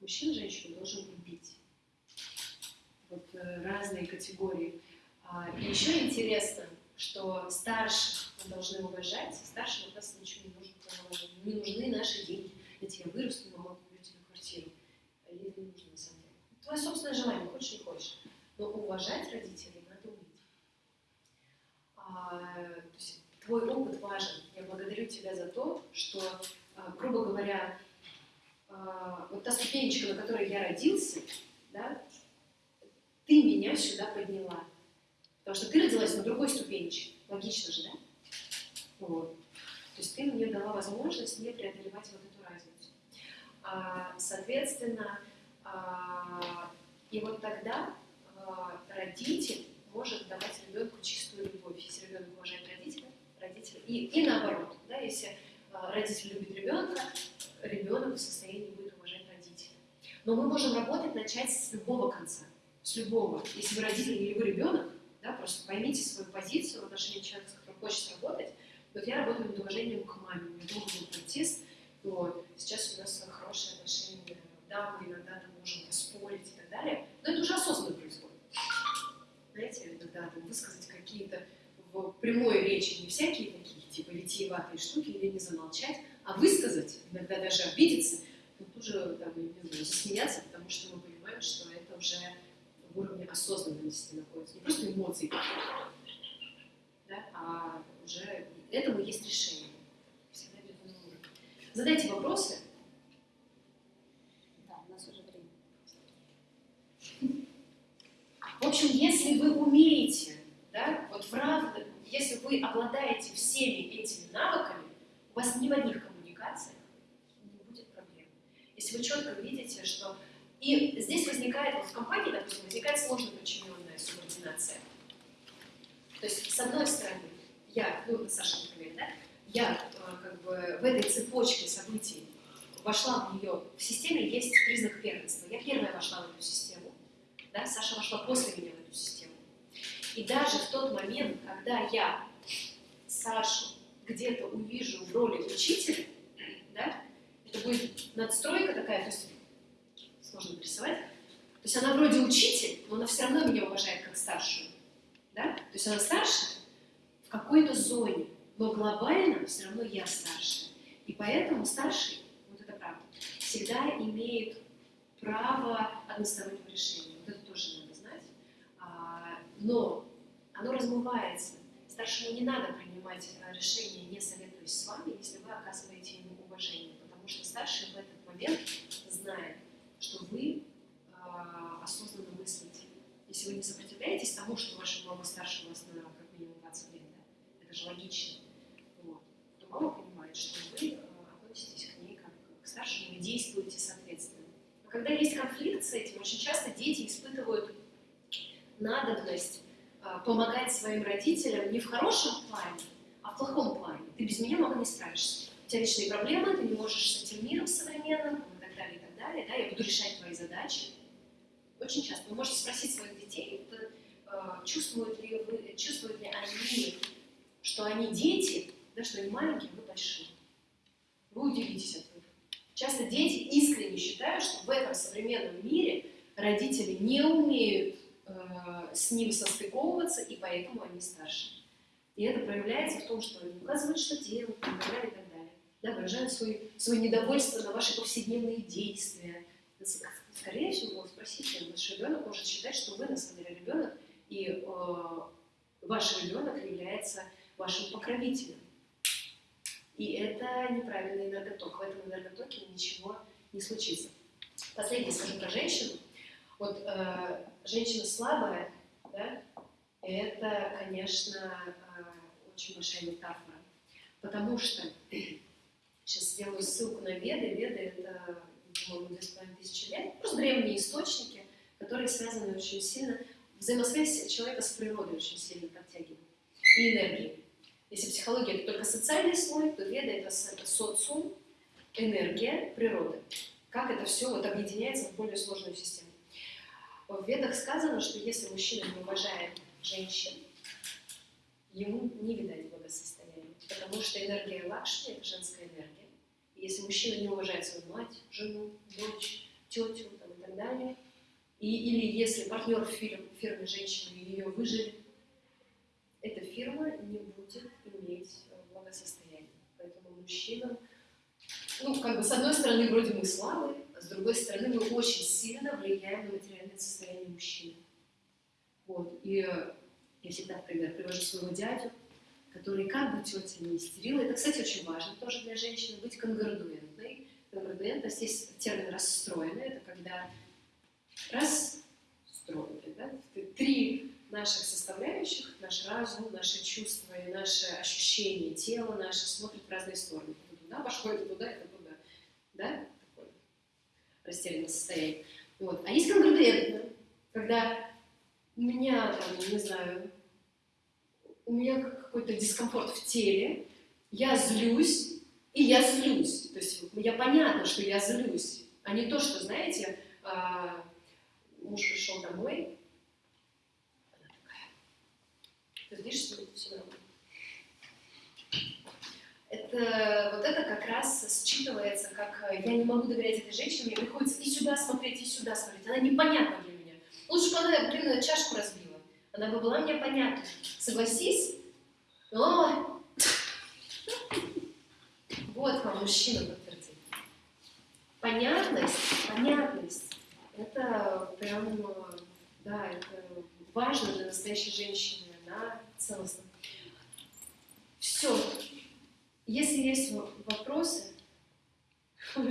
Мужчина женщину должен любить. Вот э, разные категории. А, и еще интересно, что старших мы должны уважать, старшим от нас ничего не нужно. Не нужны наши деньги. Я тебя вырасту, мама, куплю тебе квартиру. А ей не нужно на самом деле. Твое собственное желание, хочешь не хочешь. Но уважать родителей надо уметь. А, то есть твой опыт важен. Я благодарю тебя за то, что, а, грубо говоря, а, вот та ступенечка, на которой я родился, да, ты меня сюда подняла. Потому что ты родилась на другой ступенечке. Логично же, да? Вот. То есть ты мне дала возможность не преодолевать вот эту разницу. А, соответственно, а, и вот тогда а, родитель может давать ребенку чистую любовь. Если ребенок уважает родителя, родителя и, и наоборот, да, если а, родитель любит ребенка, ребенок в состоянии будет уважать родителя. Но мы можем работать, начать с любого конца, с любого. Если вы родитель или вы ребенок, да, просто поймите свою позицию в отношении человека, с которым хочется работать. Вот я работаю над уважением к маме, у меня долго был протест, вот. сейчас у нас хорошие отношения, да, мы иногда там можем поспорить и так далее, но это уже осознанно происходит. Знаете, иногда там высказать какие-то в прямой речи не всякие такие, типа витиеватые штуки или не замолчать, а высказать, иногда даже обидеться, но тут же там, не знаю, засмеяться, потому что мы понимаем, что это уже в уровне осознанности находится, не просто эмоции, да, а уже этому есть решение. Всегда. Задайте вопросы. Да, у нас уже время. В общем, если вы умеете, да, вот в равных, если вы обладаете всеми этими навыками, у вас ни в одних коммуникациях не будет проблем. Если вы четко видите, что... И здесь возникает, вот в компании, допустим, возникает сложно подчиненная субординация. То есть, с одной стороны, я, ну, Саша, например, да, я э, как бы в этой цепочке событий вошла в нее, в системе есть признак первенства. Я первая вошла в эту систему, да, Саша вошла после меня в эту систему. И даже в тот момент, когда я Сашу где-то увижу в роли учителя, да, это будет надстройка такая, то есть сложно нарисовать, то есть она вроде учитель, но она все равно меня уважает как старшую, да, то есть она старше в какой-то зоне, но глобально все равно я старше. И поэтому старший, вот это правда, всегда имеет право одностороннего решения но оно размывается. Старшему не надо принимать э, решение, не советуясь с вами, если вы оказываете ему уважение, потому что старший в этот момент знает, что вы э, осознанно мыслите. Если вы не сопротивляетесь тому, что ваша мама старше вас на как минимум 20 лет, да? это же логично, вот, то мама понимает, что вы э, относитесь к ней как к старшему и действуете соответственно. Но когда есть конфликт с этим, очень часто дети испытывают надобность помогать своим родителям не в хорошем плане, а в плохом плане. Ты без меня, мама, не справишься. У тебя личные проблемы, ты не можешь с этим миром современным, и так далее, и так далее. Да? Я буду решать твои задачи. Очень часто вы можете спросить своих детей, э, чувствуют, ли вы, чувствуют ли они, что они дети, да, что они маленькие, вы большие. Вы удивитесь от этого. Часто дети искренне считают, что в этом современном мире родители не умеют с ним состыковываться, и поэтому они старше. И это проявляется в том, что они указывают, что делать, и так далее, и так далее. Да, выражают свой, свое недовольство на ваши повседневные действия. Скорее всего, спросите, ваш ребенок может считать, что вы на самом деле ребенок, и э, ваш ребенок является вашим покровителем. И это неправильный энерготок. В этом энерготоке ничего не случится. Последнее скажу про женщину. Вот э, женщина слабая, да, это, конечно, э, очень большая метафора. Потому что, сейчас сделаю ссылку на Веды. Веды — это, по-моему, две с половиной тысячи лет. Просто древние источники, которые связаны очень сильно, взаимосвязь человека с природой очень сильно подтягивают. И энергией. Если психология это только социальный слой, то это, это социум, энергия, природа. Как это все вот объединяется в более сложную систему. В ведах сказано, что если мужчина не уважает женщин, ему не видать благосостояния, потому что энергия лакшми – это женская энергия. И если мужчина не уважает свою мать, жену, дочь, тетю там, и так далее, и, или если партнер в фирме, фирме женщины ее выжили, эта фирма не будет иметь э, благосостояние. Поэтому мужчинам, ну, как бы, с одной стороны, вроде мы слабые, с другой стороны, мы очень сильно влияем на материальное состояние мужчины. Вот. И я всегда, например, привожу своего дядю, который как бы тетя не истерила. Это, кстати, очень важно тоже для женщины, быть конградуентной. Конградуентность, здесь термин расстроенный, это когда расстроенный, да? Три наших составляющих, наш разум, наши чувства и наши ощущения, тело наше смотрит в разные стороны. Это туда пошло, это туда, это туда. Да? Такое растерянное состояние. Вот. А есть конгруентно, когда у меня, там, не знаю, у меня какой-то дискомфорт в теле, я злюсь, и я злюсь. То есть я понятно, что я злюсь, а не то, что, знаете, а, муж пришел домой, ты видишь, что все нормально. Это, вот это как раз считывается, как э, я не могу доверять этой женщине, мне приходится и сюда смотреть, и сюда смотреть. Она непонятна для меня. Лучше бы она, блин, чашку разбила. Она бы была мне понятна. Согласись? О! Вот вам мужчина подтвердит. Понятность, понятность. Это прям, да, это важно для настоящей женщины да, целостно. Все. Если есть вопросы, я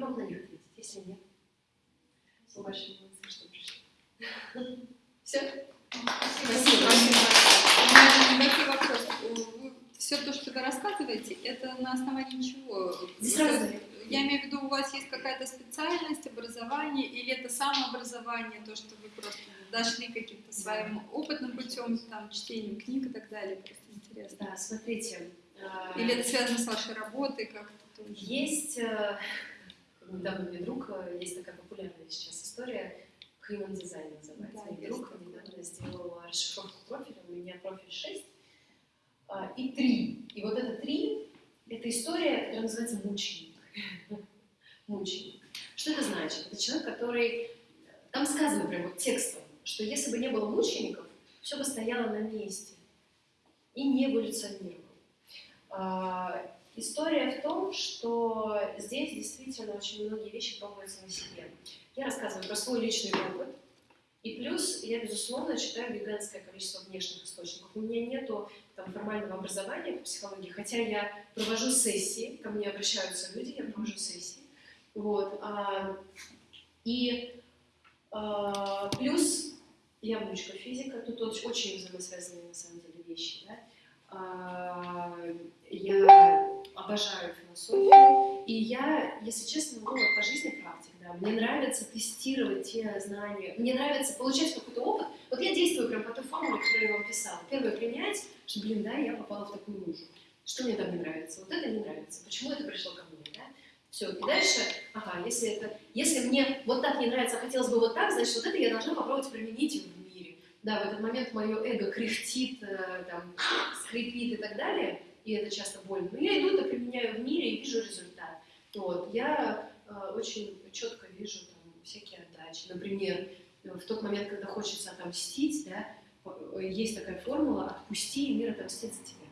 могу на них ответить, если нет. Вы большие молодцы, что пришли. Все? Спасибо. Спасибо. Все то, что вы рассказываете, это на основании чего? Здесь разные я имею в виду, у вас есть какая-то специальность, образование, или это самообразование, то, что вы просто дошли каким-то своим опытным путем, там, чтением книг и так далее, просто интересно. Да, смотрите. А, или это связано с вашей работой как-то тоже? Есть, э, недавно мне друг, э, есть такая популярная сейчас история, Human Design называется. Да, Мой друг недавно сделал расшифровку профиля, у меня профиль 6 а, и 3. И вот это 3, это история, которая называется мученик. Мученик. Что это значит? Это человек, который... Там сказано прямо текстом, что если бы не было мучеников, все бы стояло на месте и не эволюционировало. А, история в том, что здесь действительно очень многие вещи пробуются на себе. Я рассказываю про свой личный опыт, и плюс я, безусловно, читаю гигантское количество внешних источников. У меня нету там, формального образования по психологии, хотя я провожу сессии, ко мне обращаются люди, я провожу сессии. Вот. А, и а, плюс я внучка физика, тут очень, взаимосвязанные на самом деле вещи. Да? А, я обожаю философию, И я, если честно, ну, по жизни практик, да, мне нравится тестировать те знания, мне нравится получать какой-то опыт. Вот я действую прям по той формуле, которую я вам писала. Первое, принять, что, блин, да, я попала в такую лужу. Что мне там не нравится? Вот это не нравится. Почему это пришло ко мне, да? Все, и дальше, ага, если это, если мне вот так не нравится, а хотелось бы вот так, значит, вот это я должна попробовать применить в мире. Да, в этот момент мое эго кряхтит, э, там, скрипит и так далее, и это часто больно. Но я иду, это применяю в мире и вижу результат. Вот. Я э, очень четко вижу там, всякие отдачи. Например, в тот момент, когда хочется отомстить, да, есть такая формула «отпусти, и мир отомстит за тебя».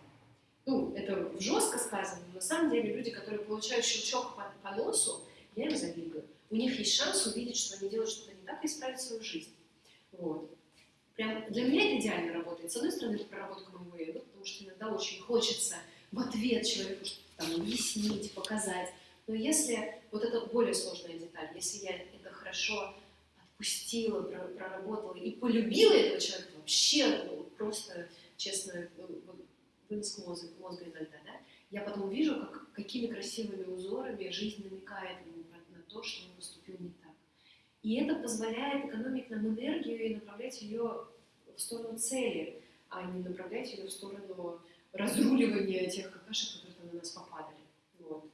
Ну, это жестко сказано, но на самом деле люди, которые получают щелчок по, по носу, я им завидую. У них есть шанс увидеть, что они делают что-то не так, и исправить свою жизнь. Вот. Прям для меня это идеально работает. С одной стороны, это проработка моего эго, потому что иногда очень хочется в ответ человеку там объяснить, показать. Но если, вот это более сложная деталь, если я это хорошо отпустила, проработала и полюбила этого человека, вообще ну, просто, честно, вынос мозга, мозга иногда, да, я потом вижу, как, какими красивыми узорами жизнь намекает ему на то, что он поступил не так. И это позволяет экономить нам энергию и направлять ее в сторону цели, а не направлять ее в сторону разруливания тех какашек, которые там на нас попадали. Вот.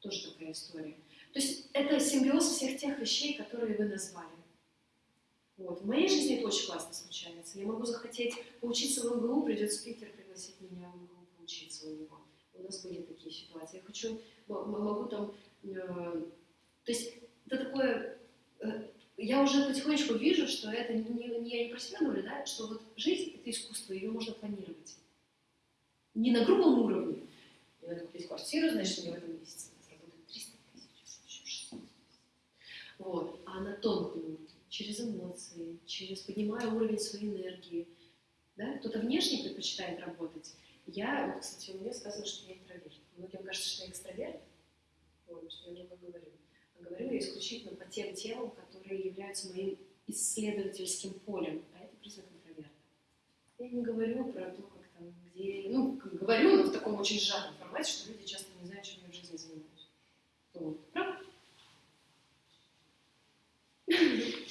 Тоже такая история. То есть это симбиоз всех тех вещей, которые вы назвали. Вот. В моей жизни это очень классно случается. Я могу захотеть поучиться в МГУ, придет спикер пригласить меня в МГУ поучиться у него. У нас были такие ситуации. Я хочу, могу там... Э, то есть это такое... Э, я уже потихонечку вижу, что это не, не, я не про себя наблюдаю, что вот жизнь — это искусство, ее можно планировать. Не на грубом уровне. Мне надо купить квартиру, значит, мне в этом месяце заработать 300 тысяч, Вот. А на тонком уровне, через эмоции, через поднимая уровень своей энергии. Да? Кто-то внешне предпочитает работать. Я, вот, кстати, у меня сказано, что я интроверт. Многим кажется, что я экстраверт. Вот, что я много говорю. А говорю я исключительно по тем темам, которые являются моим исследовательским полем. А это признак интроверта. Я не говорю про то, как там, где... Ну, говорю, но в таком очень сжатом формате, что люди часто не знают, чем я в жизни занимаюсь. Вот.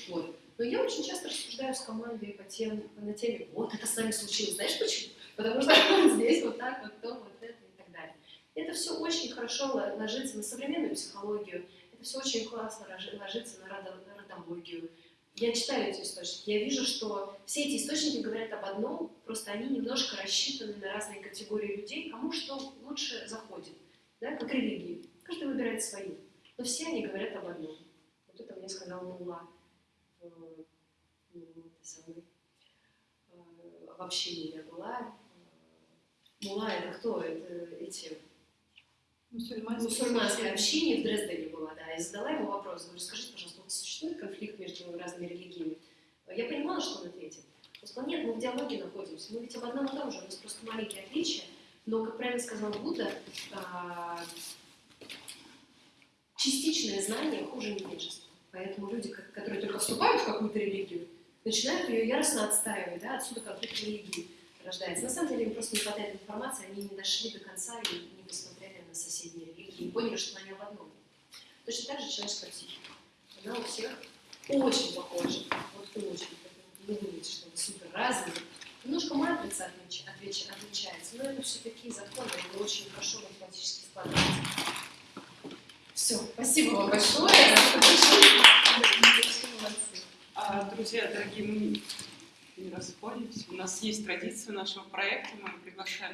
Вот. Но я очень часто рассуждаю с командой по тем, на теме, вот это с нами случилось. Знаешь почему? Потому что здесь вот так, вот то, вот это и так далее. Это все очень хорошо ложится на современную психологию, это все очень классно ложится на родологию, я читаю эти источники, я вижу, что все эти источники говорят об одном, просто они немножко рассчитаны на разные категории людей, кому что лучше заходит, да, как религии. Каждый выбирает свои. Но все они говорят об одном. Вот это мне сказал ну, самой, э, в общении я была. Мулла это кто? Это эти Мусульманское, мусульманское общение в Дрездене была, да, и задала ему вопрос, говорю, скажите, пожалуйста, вот существует конфликт между разными религиями? Я понимала, что он ответит. Он сказал, нет, мы в диалоге находимся, мы ведь об одном и том же, у нас просто маленькие отличия, но, как правильно сказал Будда, а, частичное знание хуже невежества. Поэтому люди, которые только вступают в какую-то религию, начинают ее яростно отстаивать, да, отсюда конфликт религии рождается. На самом деле им просто не хватает информации, они не дошли до конца и не посмотрели на соседние религии, и поняли, что они об одном. Точно так же человеческая психика. Она у всех очень похожа. Вот очень. Не думайте, что они супер разные. Немножко матрица отлич, отлич, отличается, но это все такие законы, они очень хорошо математически складываются. Все, спасибо вам большое. А, друзья, дорогие, мы не расходимся. У нас есть традиция нашего проекта, мы приглашаем